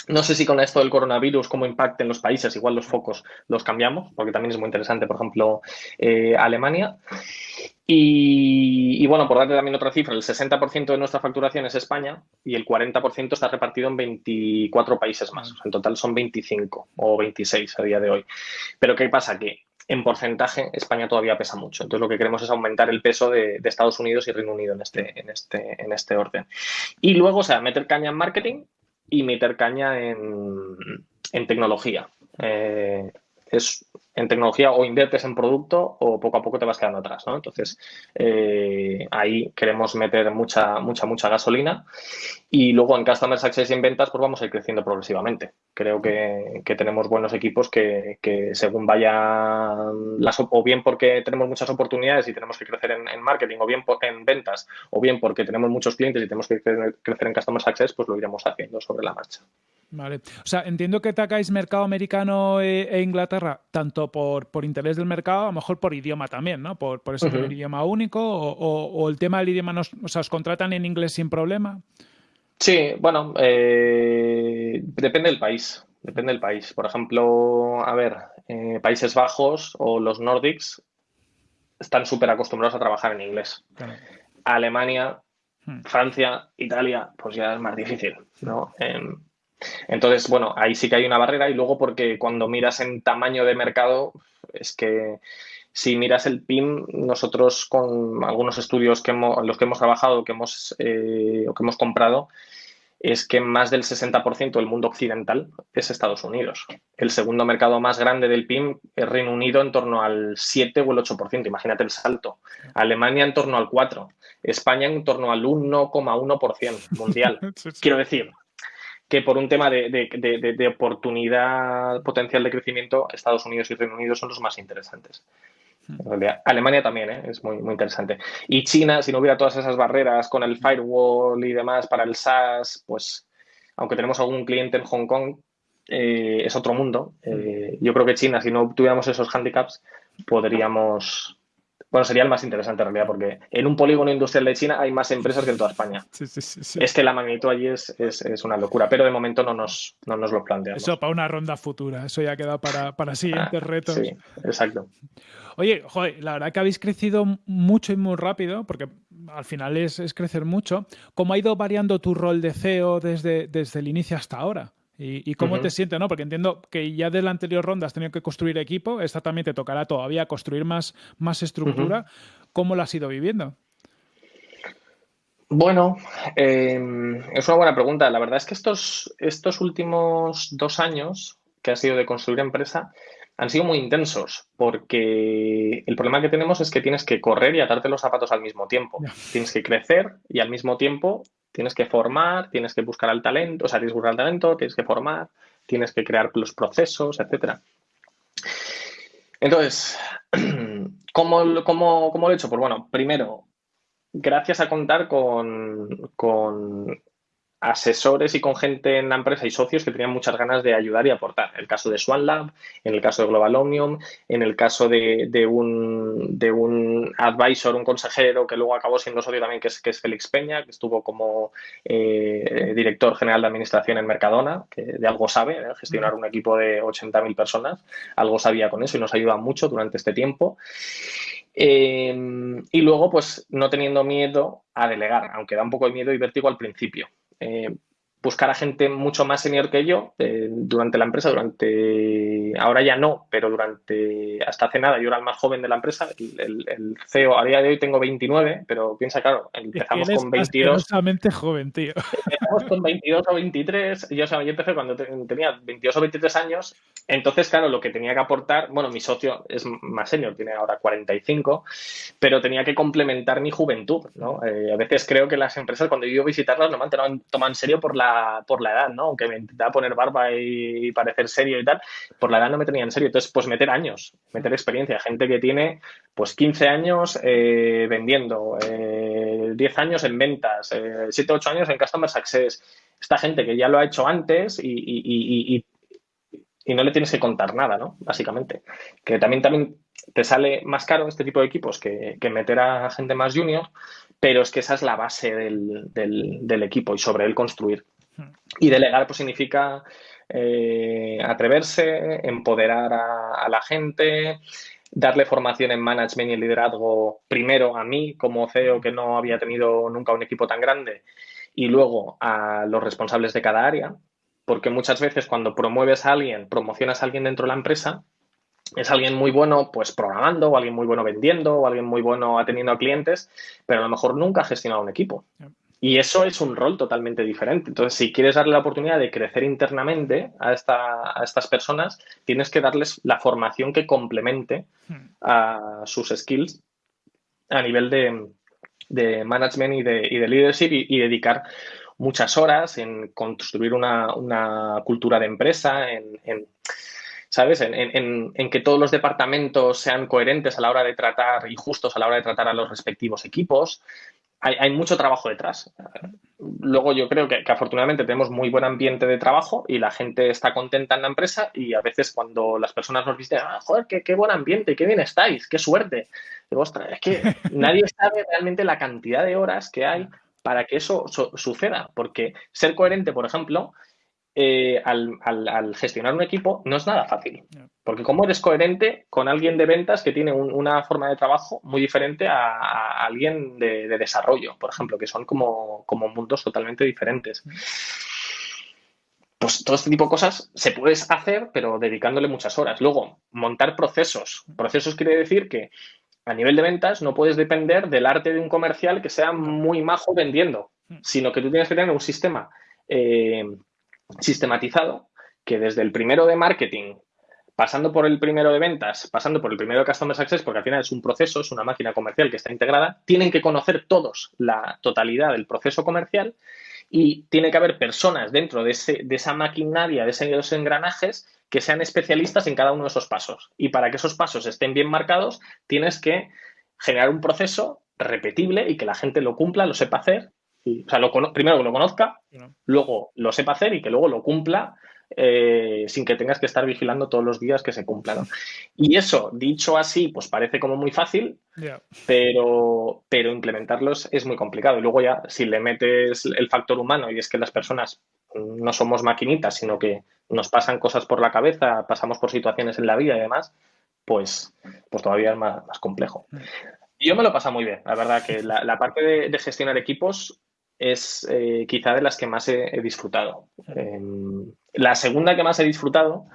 No sé si con esto del coronavirus, cómo impacta en los países, igual los focos los cambiamos, porque también es muy interesante, por ejemplo, eh, Alemania. Y, bueno, por darte también otra cifra, el 60% de nuestra facturación es España y el 40% está repartido en 24 países más. en total son 25 o 26 a día de hoy. Pero ¿qué pasa? Que en porcentaje España todavía pesa mucho. Entonces lo que queremos es aumentar el peso de, Estados Unidos y Reino Unido en este, en, este, en este orden. Y luego, o sea, meter caña en marketing y meter caña en, tecnología. Eh, es en tecnología o inviertes en producto o poco a poco te vas quedando atrás, ¿no? Entonces, eh, ahí queremos meter mucha, mucha, mucha gasolina y luego en Customer Success y en ventas, pues vamos a ir creciendo progresivamente. Creo que, tenemos buenos equipos que, según vayan las, o bien porque tenemos muchas oportunidades y tenemos que crecer en, marketing, o bien en ventas, o bien porque tenemos muchos clientes y tenemos que crecer en Customer Success, pues lo iremos haciendo sobre la marcha. Vale. O sea, entiendo que atacáis mercado americano e, e, Inglaterra, tanto por, por, interés del mercado, a lo mejor por idioma también, ¿no? Por, por ese idioma único, o, el tema del idioma, nos, o sea, ¿os contratan en inglés sin problema? Sí, bueno, eh, depende del país. Depende del país. Por ejemplo, a ver, eh, Países Bajos o los Nordics están súper acostumbrados a trabajar en inglés. Alemania, hmm. Francia, Italia, pues ya es más difícil, ¿no? Em, entonces, bueno, ahí sí que hay una barrera y luego porque cuando miras en tamaño de mercado, es que si miras el PIM, nosotros con algunos estudios que hemos, en los que hemos trabajado que hemos, eh, o que hemos comprado, es que más del 60% del mundo occidental es Estados Unidos. El segundo mercado más grande del PIM es Reino Unido en torno al 7 o el 8%, imagínate el salto. Alemania en torno al 4%, España en torno al 1,1% mundial. Quiero decir, que por un tema de, oportunidad potencial de crecimiento, Estados Unidos y Reino Unido son los más interesantes. Hmm. Alemania también ¿eh? es muy, muy interesante. Y China, si no hubiera todas esas barreras con el firewall y demás para el SaaS, pues aunque tenemos algún cliente en Hong Kong, eh, es otro mundo. Eh, yo creo que China, si no tuviéramos esos handicaps, podríamos, bueno, sería el más interesante en realidad, porque en un polígono industrial de China hay más empresas que en toda España. Sí, sí, sí, es que la magnitud allí es, una locura, pero de momento no nos, no nos lo planteamos. Eso para una ronda futura, eso ya queda para, para siguientes ah, retos. Sí, exacto. Oye, joder, la verdad que habéis crecido mucho y muy rápido, porque al final es, crecer mucho. ¿Cómo ha ido variando tu rol de CEO desde, desde el inicio hasta ahora? ¿Y, cómo te sientes? ¿no? Porque entiendo que ya de la anterior ronda has tenido que construir equipo, esta también te tocará todavía construir más, más estructura. ¿Cómo la has ido viviendo? Bueno, em, es una buena pregunta. La verdad es que estos, estos últimos dos años que ha sido de construir empresa han sido muy intensos porque el problema que tenemos es que tienes que correr y atarte los zapatos al mismo tiempo. Tienes que crecer y al mismo tiempo tienes que formar, tienes que buscar al talento, o sea, tienes que buscar al talento, tienes que formar, tienes que crear los procesos, etcétera. Entonces, ¿cómo, cómo, cómo lo he hecho? Pues bueno, primero, gracias a contar con, con asesores y con gente en la empresa y socios que tenían muchas ganas de ayudar y aportar. En el caso de Swan Lab, en el caso de Global Omnium, en el caso de, de, un, de un advisor, un consejero que luego acabó siendo socio también, que es, que es Félix Peña, que estuvo como eh, director general de administración en Mercadona, que de algo sabe, ¿eh? gestionar un equipo de 80.000 personas, algo sabía con eso y nos ayuda mucho durante este tiempo. Eh, y luego, pues no teniendo miedo a delegar, aunque da un poco de miedo y vértigo al principio. Eh, buscar a gente mucho más senior que yo eh, durante la empresa, durante, ahora ya no, pero durante, hasta hace nada, yo era el más joven de la empresa, el, CEO, a día de hoy tengo 29, pero piensa, claro, empezamos con 22. joven, tío. Empezamos con 22 o 23, yo, yo empecé cuando tenía 22 o 23 años, entonces, claro, lo que tenía que aportar, bueno, mi socio es más senior, tiene ahora 45, pero tenía que complementar mi juventud, ¿no? Eh, a veces creo que las empresas, cuando yo iba a visitarlas, no me han tomado en serio por la por la edad, ¿no? Aunque me intentaba poner barba y parecer serio y tal, por la edad no me tenía en serio. Entonces, pues meter años, meter experiencia. Gente que tiene, pues 15 años eh, vendiendo, 10 eh, años en ventas, 7, eh, 8 años en Customer Success. Esta gente que ya lo ha hecho antes y, no le tienes que contar nada, ¿no? Básicamente. Que también, también te sale más caro este tipo de equipos que, que meter a gente más junior, pero es que esa es la base del, del equipo y sobre él construir. Y delegar pues significa eh, atreverse, empoderar a, la gente, darle formación en management y en liderazgo primero a mí como CEO que no había tenido nunca un equipo tan grande y luego a los responsables de cada área, porque muchas veces cuando promueves a alguien, promocionas a alguien dentro de la empresa, es alguien muy bueno pues programando o alguien muy bueno vendiendo o alguien muy bueno atendiendo a clientes, pero a lo mejor nunca ha gestionado un equipo. Y eso es un rol totalmente diferente. Entonces, si quieres darle la oportunidad de crecer internamente a, a estas personas, tienes que darles la formación que complemente a sus skills a nivel de, management y de, y de leadership y, dedicar muchas horas en construir una, cultura de empresa, en, ¿sabes? En, en, que todos los departamentos sean coherentes a la hora de tratar y justos a la hora de tratar a los respectivos equipos, hay, mucho trabajo detrás. Luego yo creo que, afortunadamente tenemos muy buen ambiente de trabajo y la gente está contenta en la empresa y a veces cuando las personas nos dicen, ah, joder, qué, buen ambiente, qué bien estáis, qué suerte. Digo, ostras, es que nadie sabe realmente la cantidad de horas que hay para que eso suceda. Porque ser coherente, por ejemplo, eh, al, gestionar un equipo no es nada fácil. Porque cómo eres coherente con alguien de ventas que tiene una forma de trabajo muy diferente a, alguien de, desarrollo, por ejemplo, que son como, como mundos totalmente diferentes. Pues todo este tipo de cosas se puedes hacer, pero dedicándole muchas horas. Luego, montar procesos. Procesos quiere decir que a nivel de ventas no puedes depender del arte de un comercial que sea muy majo vendiendo, sino que tú tienes que tener un sistema eh, sistematizado que desde el primero de marketing, pasando por el primero de ventas, pasando por el primero de Customer Success, porque al final es un proceso, es una máquina comercial que está integrada, tienen que conocer todos la totalidad del proceso comercial y tiene que haber personas dentro de, ese, de esa maquinaria, de esos engranajes, que sean especialistas en cada uno de esos pasos. Y para que esos pasos estén bien marcados, tienes que generar un proceso repetible y que la gente lo cumpla, lo sepa hacer o sea, lo, primero que lo conozca, luego lo sepa hacer y que luego lo cumpla eh, sin que tengas que estar vigilando todos los días que se cumpla. Y eso, dicho así, pues parece como muy fácil, pero, pero implementarlos es muy complicado. Y luego ya, si le metes el factor humano y es que las personas no somos maquinitas, sino que nos pasan cosas por la cabeza, pasamos por situaciones en la vida y demás, pues, pues todavía es más, complejo. Yo me lo pasa muy bien, la verdad que la, parte de, gestionar equipos es eh, quizá de las que más he, disfrutado. Em, la segunda que más he disfrutado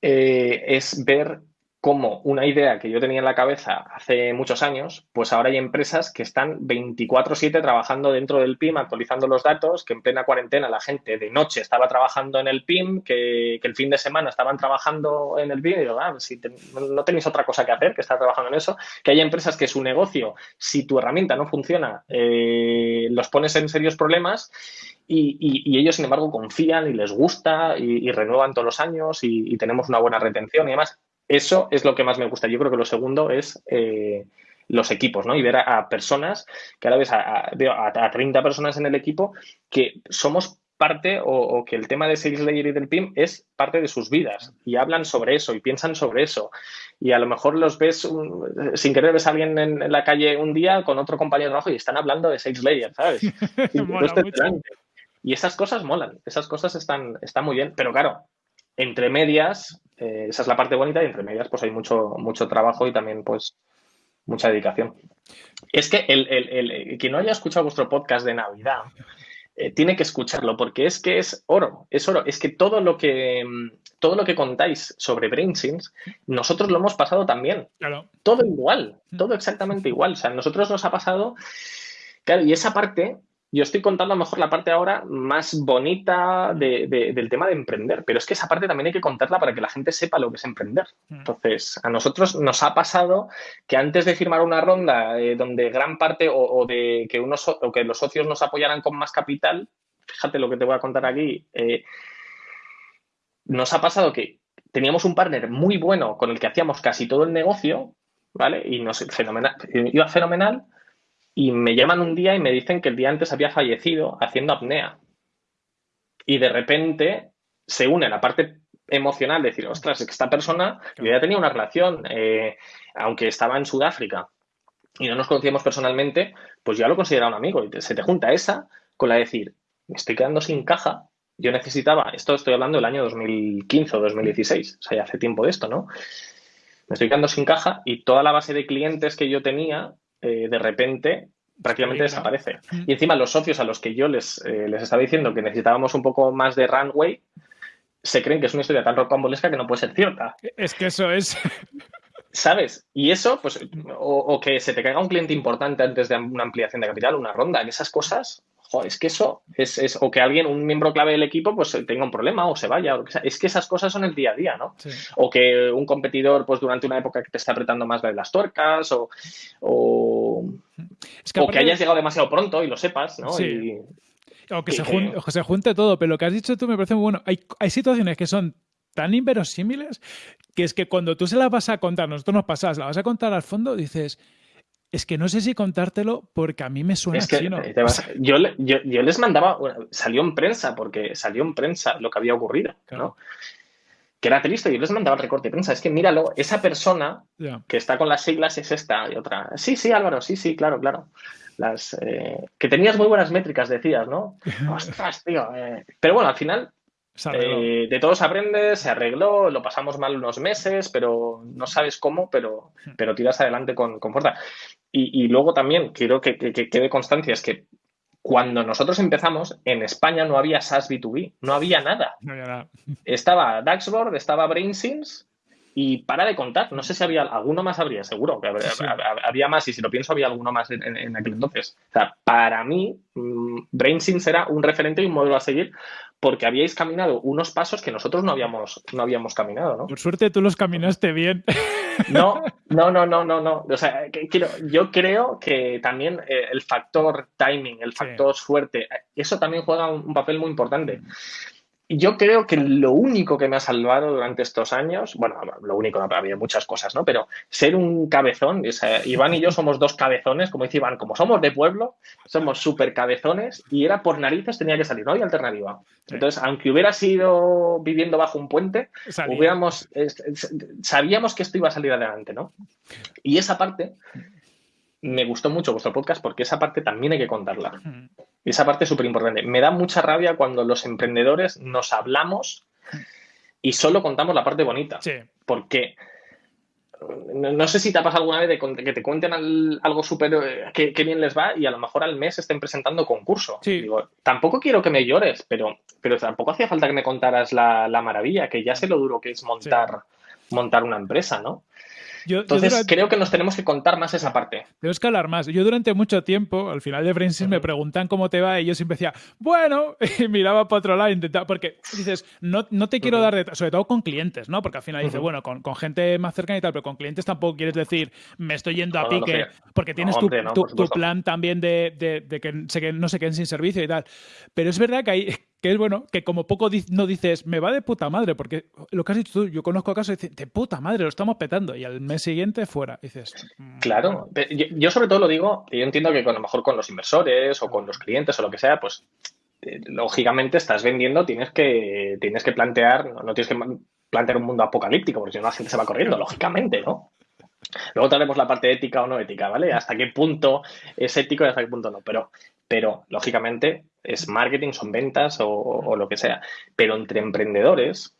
eh, es ver como una idea que yo tenía en la cabeza hace muchos años, pues ahora hay empresas que están 24/7 trabajando dentro del PIM, actualizando los datos, que en plena cuarentena la gente de noche estaba trabajando en el PIM, que, el fin de semana estaban trabajando en el PIM, y digo, ah, si no tenéis otra cosa que hacer que estar trabajando en eso, que hay empresas que su negocio, si tu herramienta no funciona, eh, los pones en serios problemas y, ellos, sin embargo, confían y les gusta y, renuevan todos los años y, tenemos una buena retención y demás. Eso es lo que más me gusta. Yo creo que lo segundo es eh, los equipos, ¿no? Y ver a, personas, que ahora ves a, a, 30 personas en el equipo, que somos parte o, que el tema de Sales Layer y del PIM es parte de sus vidas y hablan sobre eso y piensan sobre eso. Y a lo mejor los ves, sin querer ves a alguien en, la calle un día con otro compañero de trabajo y están hablando de Sales Layer, ¿sabes? y, esas cosas molan, esas cosas están, están muy bien, pero claro, entre medias eh, esa es la parte bonita y entre medias pues hay mucho, mucho trabajo y también pues mucha dedicación. Es que el, el, quien no haya escuchado vuestro podcast de Navidad eh, tiene que escucharlo porque es que es oro, es oro. Es que todo lo que, todo lo que contáis sobre BrainSense, nosotros lo hemos pasado también. Todo igual, todo exactamente igual. O sea, a nosotros nos ha pasado, claro, y esa parte yo estoy contando a lo mejor la parte ahora más bonita del tema de emprender, pero es que esa parte también hay que contarla para que la gente sepa lo que es emprender. Mm. Entonces, a nosotros nos ha pasado que antes de firmar una ronda eh, donde gran parte o, de que, unos, o que los socios nos apoyaran con más capital, fíjate lo que te voy a contar aquí, eh, nos ha pasado que teníamos un partner muy bueno con el que hacíamos casi todo el negocio, ¿vale? Y nos fenomenal, iba fenomenal y me llaman un día y me dicen que el día antes había fallecido haciendo apnea. Y de repente se une la parte emocional de decir, ostras, es que esta persona, yo ya tenía una relación, eh, aunque estaba en Sudáfrica y no nos conocíamos personalmente, pues ya lo consideraba un amigo. Y se te junta esa con la de decir, me estoy quedando sin caja. Yo necesitaba, esto estoy hablando del año 2015 o 2016, o sea, ya hace tiempo de esto, ¿no? Me estoy quedando sin caja y toda la base de clientes que yo tenía eh, de repente prácticamente desaparece. Y encima los socios a los que yo les, eh, les estaba diciendo que necesitábamos un poco más de runway, se creen que es una historia tan rocambolesca que no puede ser cierta. Es que eso es. ¿Sabes? Y eso, pues, o, que se te caiga un cliente importante antes de una ampliación de capital, una ronda, esas cosas, es que eso es, o que alguien, un miembro clave del equipo, pues tenga un problema o se vaya. O Es que esas cosas son el día a día, ¿no? O que un competidor, pues durante una época que te está apretando más de las tuercas, o, o, que, hayas llegado demasiado pronto y lo sepas, ¿no? o, que se junte, que se junte todo, pero lo que has dicho tú me parece muy bueno. Hay, hay situaciones que son tan inverosímiles que es que cuando tú se las vas a contar, nosotros nos pasas, la vas a contar al fondo, dices, es que no sé si contártelo porque a mí me suena ¿no? yo, yo, les mandaba, salió en prensa, porque salió en prensa lo que había ocurrido, ¿no? Que era triste, yo les mandaba el recorte de prensa. Es que míralo, esa persona que está con las siglas es esta y otra. Sí, sí, Álvaro, sí, sí, claro, claro. Las, eh, que tenías muy buenas métricas, decías, ¿no? Ostras, tío. Eh. Pero bueno, al final eh, de todos aprendes, se arregló, lo pasamos mal unos meses, pero no sabes cómo, pero, hmm. pero tiras adelante con, fuerza. Y, luego también quiero que, quede constancia, es que cuando nosotros empezamos, en España no había SaaS B2B, no había nada. Estaba Daxboard, estaba BrainSense y para de contar. No sé si había alguno más, habría, seguro que habría, más, y si lo pienso, había alguno más en, aquel entonces. O sea, para mí, mm, BrainSense era un referente y un modelo a seguir porque habíais caminado unos pasos que nosotros no habíamos, no habíamos caminado, ¿no? Por suerte tú los caminaste bien. No, no, no, no, no, no. O sea, quiero, yo creo que también eh, el factor timing, el factor suerte, eso también juega un papel muy importante yo creo que lo único que me ha salvado durante estos años, bueno, lo único, no, había muchas cosas, ¿no? Pero ser un cabezón, Iván y yo somos dos cabezones, como dice Iván, como somos de pueblo, somos súper cabezones y era por narices tenía que salir, no hay alternativa. Entonces, aunque hubiera sido viviendo bajo un puente, hubiéramos, sabíamos que esto iba a salir adelante, ¿no? Y esa parte me gustó mucho vuestro podcast porque esa parte también hay que contarla. Esa parte es súper importante. Me da mucha rabia cuando los emprendedores nos hablamos y solo contamos la parte bonita. Porque no, sé si te ha pasado alguna vez de que te cuenten algo súper eh, que, bien les va y a lo mejor al mes estén presentando concurso. Digo, tampoco quiero que me llores, pero, pero tampoco hacía falta que me contaras la, maravilla, que ya sé lo duro que es montar, montar una empresa, ¿no? Entonces, creo que nos tenemos que contar más esa parte. Tenemos que hablar más. Yo durante mucho tiempo, al final de Francis, me preguntan cómo te va y yo siempre decía, bueno, y miraba para otro lado, intentaba, porque dices, no, no te quiero dar detalles, sobre todo con clientes, ¿no? Porque al final dices, bueno, con, con, gente más cercana y tal, pero con clientes tampoco quieres decir, me estoy yendo a pique, porque tienes tu, tu, plan también de, de, de, que, se, que no se queden sin servicio y tal. Pero es verdad que hay que es bueno, que como poco no dices, me va de puta madre, porque lo que has dicho tú, yo conozco casos de, de puta madre, lo estamos petando, y al mes siguiente fuera. dices. Mm, claro, yo, sobre todo lo digo, yo entiendo que a lo mejor con los inversores o con los clientes o lo que sea, pues eh, lógicamente estás vendiendo, tienes que, tienes que plantear, no, tienes que plantear un mundo apocalíptico, porque si no la gente se va corriendo, lógicamente, ¿no? Luego traemos la parte ética o no ética, ¿vale? Hasta qué punto es ético y hasta qué punto no. Pero, pero lógicamente, es marketing, son ventas o, lo que sea. Pero entre emprendedores,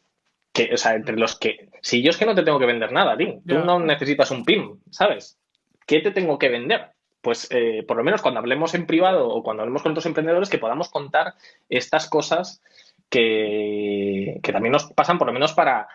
que, o sea, entre los que, si yo es que no te tengo que vender nada, ti, tú no necesitas un PIM, ¿sabes? ¿Qué te tengo que vender? Pues eh, por lo menos cuando hablemos en privado o cuando hablemos con otros emprendedores, que podamos contar estas cosas que, que también nos pasan por lo menos para,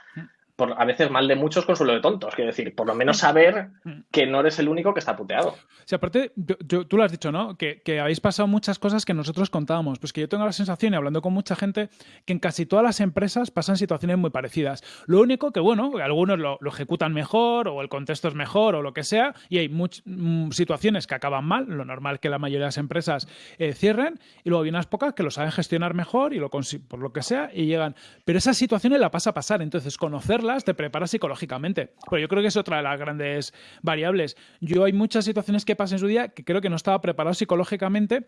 por, a veces mal de muchos, consuelo de tontos. Quiero decir, por lo menos saber que no eres el único que está puteado. Sí, aparte, tú lo has dicho, ¿no? Que, habéis pasado muchas cosas que nosotros contábamos. Pues que yo tengo la sensación, y hablando con mucha gente, que en casi todas las empresas pasan situaciones muy parecidas. Lo único que, bueno, algunos lo, ejecutan mejor, o el contexto es mejor, o lo que sea, y hay muchas mm, situaciones que acaban mal, lo normal que la mayoría de las empresas eh, cierren, y luego hay unas pocas que lo saben gestionar mejor, y lo por lo que sea, y llegan. Pero esas situaciones la pasa a pasar, entonces conocerla te preparas psicológicamente. Pero yo creo que es otra de las grandes variables. Yo hay muchas situaciones que pasan en su día que creo que no estaba preparado psicológicamente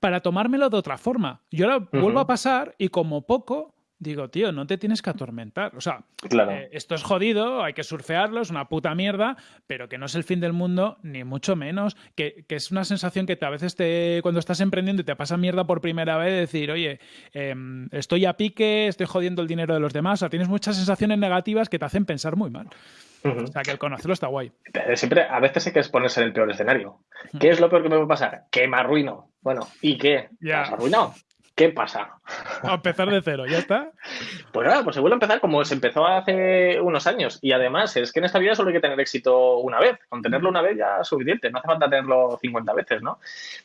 para tomármelo de otra forma. Yo ahora vuelvo a pasar y como poco digo, tío, no te tienes que atormentar. O sea, eh, esto es jodido, hay que surfearlo, es una puta mierda, pero que no es el fin del mundo, ni mucho menos. Que, es una sensación que a veces te, cuando estás emprendiendo y te pasa mierda por primera vez, decir, oye, em, estoy a pique, estoy jodiendo el dinero de los demás. O sea, tienes muchas sensaciones negativas que te hacen pensar muy mal. O sea, que el conocerlo está guay. Siempre, a veces hay que exponerse en el peor escenario. ¿Qué es lo peor que me puede pasar? Que me arruino. Bueno, ¿y qué? Ya. ¿Has arruinado? ¿Qué pasa? A empezar de cero, ¿ya está? Pues nada, pues se vuelve a empezar como se empezó hace unos años. Y además, es que en esta vida solo hay que tener éxito una vez. Con tenerlo una vez ya es suficiente, no hace falta tenerlo 50 veces, ¿no?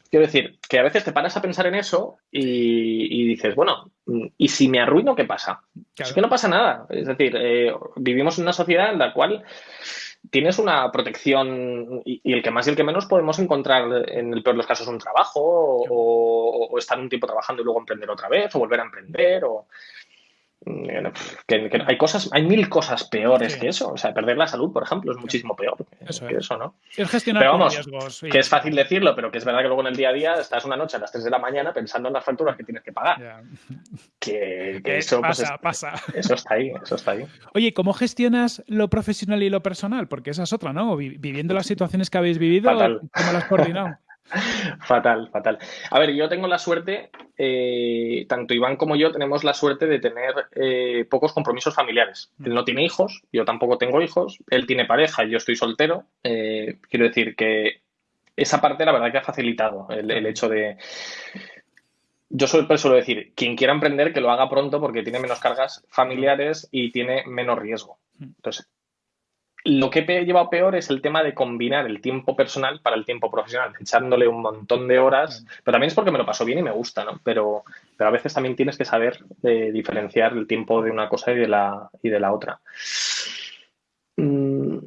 Quiero decir, que a veces te paras a pensar en eso y, dices, bueno, ¿y si me arruino, qué pasa? Es que no pasa nada. Es decir, eh, vivimos en una sociedad en la cual tienes una protección y, el que más y el que menos podemos encontrar en el peor de los casos un trabajo o, estar un tiempo trabajando y luego emprender otra vez o volver a emprender o mm, que, hay cosas, hay mil cosas peores que eso. O sea, perder la salud, por ejemplo, es muchísimo peor que eso, ¿no? Es gestionar riesgos. Que es fácil decirlo, pero que es verdad que luego en el día a día estás una noche a las 3 de la mañana pensando en las facturas que tienes que pagar. Que, eso pues, pasa, pasa. Eso está ahí, eso está ahí. Oye, ¿cómo gestionas lo profesional y lo personal? Porque esa es otra, ¿no? Viviendo las situaciones que habéis vivido, ¿cómo las has coordinado? fatal, fatal. A ver, yo tengo la suerte, eh, tanto Iván como yo tenemos la suerte de tener eh, pocos compromisos familiares. Mm. Él no tiene hijos, yo tampoco tengo hijos, él tiene pareja yo estoy soltero. Eh, quiero decir que esa parte la verdad que ha facilitado el, hecho de... Yo suelo, suelo decir, quien quiera emprender que lo haga pronto porque tiene menos cargas familiares y tiene menos riesgo. Mm. Entonces, lo que he llevado peor es el tema de combinar el tiempo personal para el tiempo profesional, echándole un montón de horas, pero también es porque me lo paso bien y me gusta, ¿no? Pero, pero a veces también tienes que saber eh, diferenciar el tiempo de una cosa y de la, y de la otra. Mm,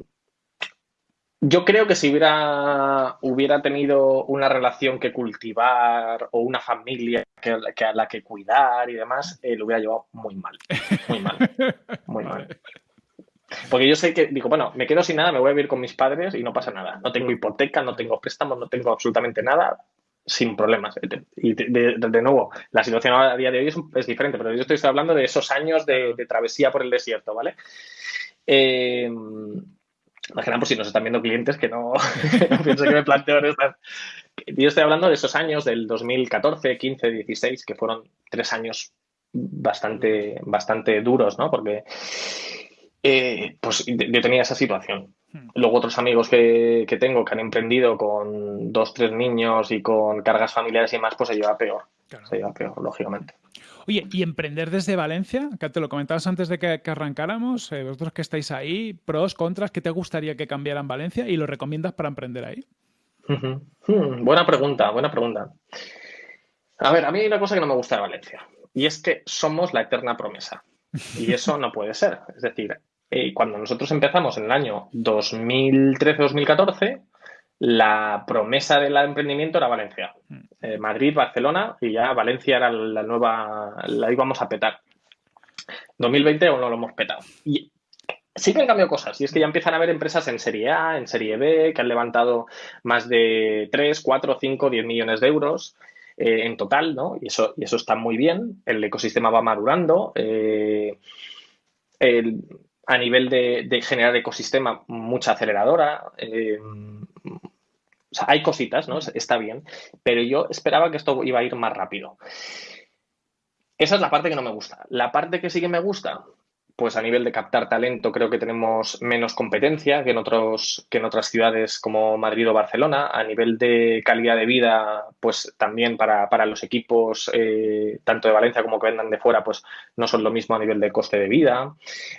yo creo que si hubiera, hubiera tenido una relación que cultivar o una familia que, a la que cuidar y demás, eh, lo hubiera llevado muy mal. Muy mal. Muy mal. Porque yo sé que, digo, bueno, me quedo sin nada, me voy a vivir con mis padres y no pasa nada. No tengo hipoteca, no tengo préstamos, no tengo absolutamente nada, sin problemas. Y de, nuevo, la situación a día de hoy es, diferente, pero yo estoy hablando de esos años de, travesía por el desierto, ¿vale? Eh, por si nos están viendo clientes que no, pienso que me planteo estas. Yo estoy hablando de esos años del 2014, 15, 16, que fueron tres años bastante, bastante duros, ¿no? Porque eh, pues yo tenía esa situación. Hmm. Luego otros amigos que, tengo que han emprendido con dos, tres niños y con cargas familiares y más, pues se lleva peor. Se lleva peor, lógicamente. Oye, y emprender desde Valencia, que te lo comentabas antes de que, arrancáramos, eh, vosotros que estáis ahí, pros, contras, ¿qué te gustaría que cambiara en Valencia y lo recomiendas para emprender ahí? Hmm, buena pregunta, buena pregunta. A ver, a mí hay una cosa que no me gusta de Valencia y es que somos la eterna promesa. Y eso no puede ser. Es decir, eh, cuando nosotros empezamos en el año 2013-2014, la promesa del emprendimiento era Valencia. Mm. Eh, Madrid, Barcelona y ya Valencia era la nueva, la íbamos a petar. 2020 aún no lo hemos petado. Y sí que han cambiado cosas y es que ya empiezan a haber empresas en Serie A, en Serie B, que han levantado más de 3, 4, 5, 10 millones de euros. Eh, en total, ¿no? Y eso, y eso está muy bien. El ecosistema va madurando. Eh, a nivel de, generar ecosistema, mucha aceleradora. Eh, o sea, hay cositas, ¿no? Está bien. Pero yo esperaba que esto iba a ir más rápido. Esa es la parte que no me gusta. La parte que sí que me gusta, pues a nivel de captar talento creo que tenemos menos competencia que en, otros, que en otras ciudades como Madrid o Barcelona. A nivel de calidad de vida, pues también para, los equipos, eh, tanto de Valencia como que vendan de fuera, pues no son lo mismo a nivel de coste de vida.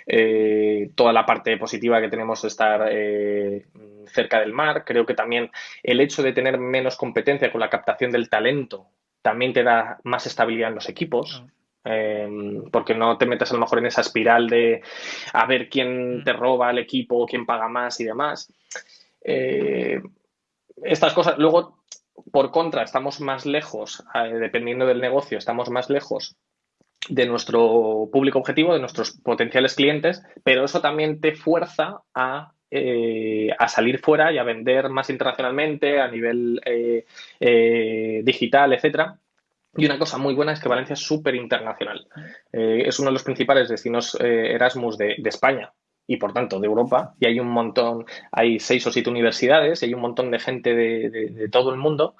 Eh, toda la parte positiva que tenemos de estar eh, cerca del mar. Creo que también el hecho de tener menos competencia con la captación del talento también te da más estabilidad en los equipos. Em, porque no te metes a lo mejor en esa espiral de a ver quién mm. te roba el equipo, quién paga más y demás. Eh, estas cosas, luego, por contra, estamos más lejos, eh, dependiendo del negocio, estamos más lejos de nuestro público objetivo, de nuestros potenciales clientes, pero eso también te fuerza a eh, a salir fuera y a vender más internacionalmente a nivel digital, etcétera. Y una cosa muy buena es que Valencia es súper internacional. Eh, es uno de los principales destinos eh, Erasmus de, España y por tanto de Europa. Y hay un montón, hay seis o siete universidades y hay un montón de gente de todo el mundo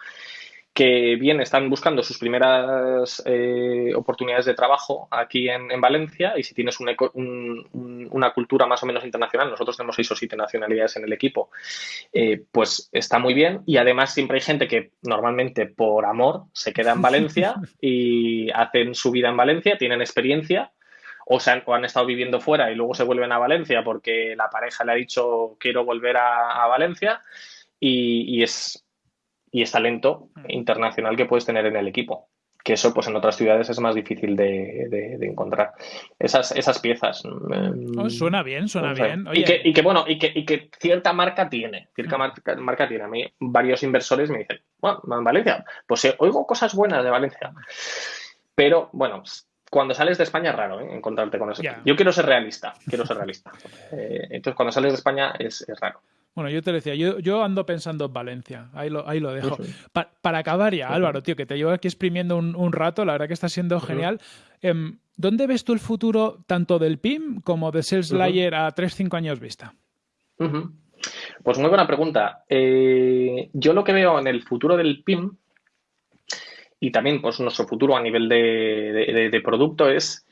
que bien están buscando sus primeras eh, oportunidades de trabajo aquí en, Valencia y si tienes una cultura más o menos internacional, nosotros tenemos seis o siete nacionalidades en el equipo, eh, pues está muy bien. Y además siempre hay gente que normalmente por amor se queda en Valencia y hacen su vida en Valencia, tienen experiencia o, se han, han, estado viviendo fuera y luego se vuelven a Valencia porque la pareja le ha dicho quiero volver a, Valencia y es y es talento internacional que puedes tener en el equipo. Que eso, pues en otras ciudades es más difícil de, encontrar. Esas, esas piezas. Mm, oh, suena bien, suena bien. Y, que, bueno, y que, y que, cierta marca tiene. Cierta mm. marca, tiene. A mí, varios inversores me dicen, bueno, en Valencia, pues eh, oigo cosas buenas de Valencia. Pero bueno, cuando sales de España es raro ¿eh? encontrarte con eso. Yo quiero ser realista, quiero ser realista. Eh, entonces, cuando sales de España es, es raro. Bueno, yo te decía, yo, yo ando pensando en Valencia, ahí lo, ahí lo dejo. para acabar ya, Álvaro, tío, que te llevo aquí exprimiendo un, rato, la verdad que está siendo genial. Em, ¿Dónde ves tú el futuro tanto del PIM como de Sales Layer a 3-5 años vista? Pues muy buena pregunta. Eh, yo lo que veo en el futuro del PIM y también pues nuestro futuro a nivel de producto es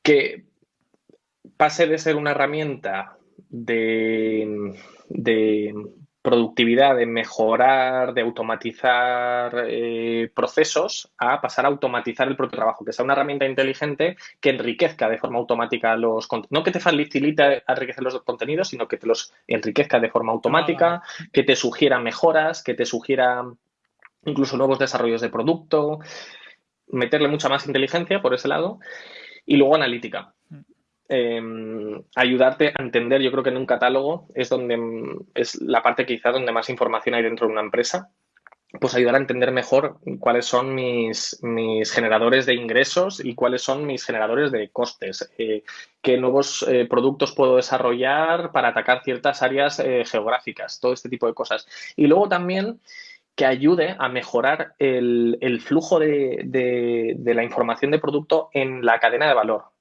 que pase de ser una herramienta de, productividad, de mejorar, de automatizar eh, procesos, a pasar a automatizar el propio trabajo, que sea una herramienta inteligente que enriquezca de forma automática los no que te facilite enriquecer los contenidos, sino que te los enriquezca de forma automática, ah, que te sugiera mejoras, que te sugiera incluso nuevos desarrollos de producto, meterle mucha más inteligencia por ese lado. Y luego analítica. Em, ayudarte a entender, yo creo que en un catálogo es donde es la parte quizá donde más información hay dentro de una empresa, pues ayudar a entender mejor cuáles son mis, mis generadores de ingresos y cuáles son mis generadores de costes, eh, qué nuevos eh, productos puedo desarrollar para atacar ciertas áreas eh, geográficas, todo este tipo de cosas. Y luego también que ayude a mejorar el, el flujo de, de la información de producto en la cadena de valor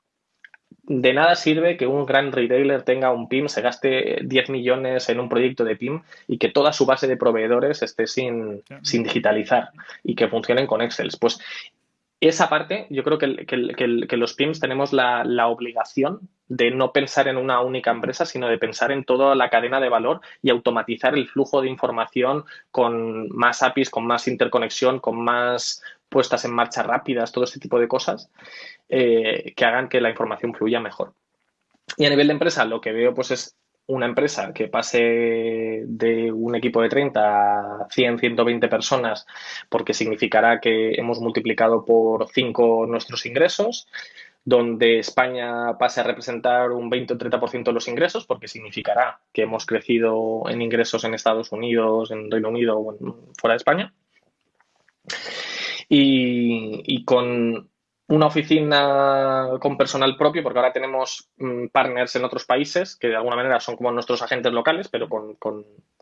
de nada sirve que un gran retailer tenga un PIM, se gaste 10 millones en un proyecto de PIM y que toda su base de proveedores esté sin, digitalizar y que funcionen con Excel. Pues esa parte, yo creo que, los PIMS tenemos la, obligación de no pensar en una única empresa, sino de pensar en toda la cadena de valor y automatizar el flujo de información con más APIs, con más interconexión, con más puestas en marcha rápidas, todo este tipo de cosas eh, que hagan que la información fluya mejor. Y a nivel de empresa, lo que veo pues es una empresa que pase de un equipo de 30 a 100, 120 personas, porque significará que hemos multiplicado por 5 nuestros ingresos, donde España pase a representar un 20 o 30% de los ingresos, porque significará que hemos crecido en ingresos en Estados Unidos, en Reino Unido o fuera de España. Y, y, con una oficina con personal propio, porque ahora tenemos mm, partners en otros países que de alguna manera son como nuestros agentes locales, pero con,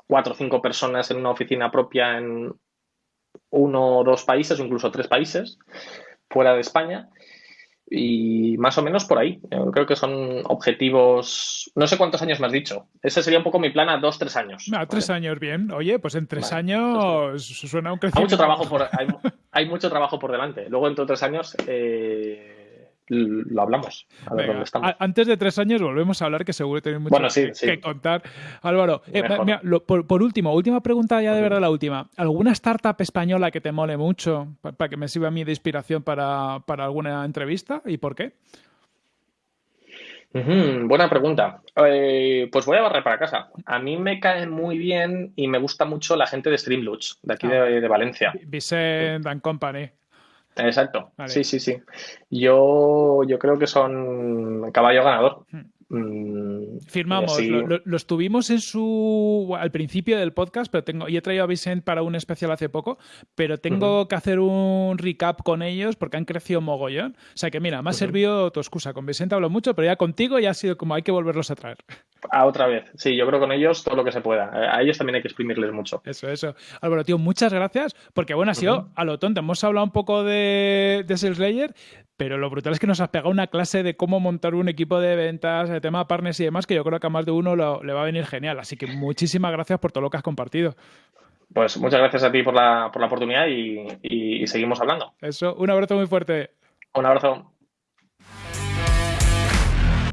cuatro o cinco personas en una oficina propia en uno o dos países o incluso tres países fuera de España. Y más o menos por ahí. creo que son objetivos. No sé cuántos años me has dicho. Ese sería un poco mi plan a dos, tres años. A tres años, bien. Oye, pues en tres años suena un crecimiento. Hay mucho trabajo por, hay, mucho trabajo por delante. Luego, dentro de tres años, eh, lo hablamos. antes de tres años volvemos a hablar, que seguro tenéis mucho que, contar. Álvaro, eh, por, último, última pregunta ya de verdad la última. ¿Alguna startup española que te mole mucho para que me sirva a mí de inspiración para, alguna entrevista y por qué? buena pregunta. Eh, pues voy a barrer para casa. A mí me cae muy bien y me gusta mucho la gente de Streamloots, de aquí ah. de, de, Valencia. Vicent and Company. Exacto. Sí, sí, sí. Yo, yo creo que son caballo ganador. Hmm. Mm, Firmamos, lo, tuvimos en su al principio del podcast, pero tengo, y he traído a Vicent para un especial hace poco, pero tengo que hacer un recap con ellos porque han crecido mogollón. O sea que mira, me ha servido tu excusa. Con Vicente hablo mucho, pero ya contigo ya ha sido como hay que volverlos a traer. A otra vez. Sí, yo creo con ellos todo lo que se pueda. A ellos también hay que exprimirles mucho. Eso, eso. Álvaro, tío, muchas gracias, porque bueno, ha sido a lo tonto. Hemos hablado un poco de, de Sales Layer, pero lo brutal es que nos has pegado una clase de cómo montar un equipo de ventas, de tema partners y demás, que yo creo que a más de uno le va a venir genial. Así que muchísimas gracias por todo lo que has compartido. Pues muchas gracias a ti por la, por la oportunidad y seguimos hablando. Eso, un abrazo muy fuerte. Un abrazo.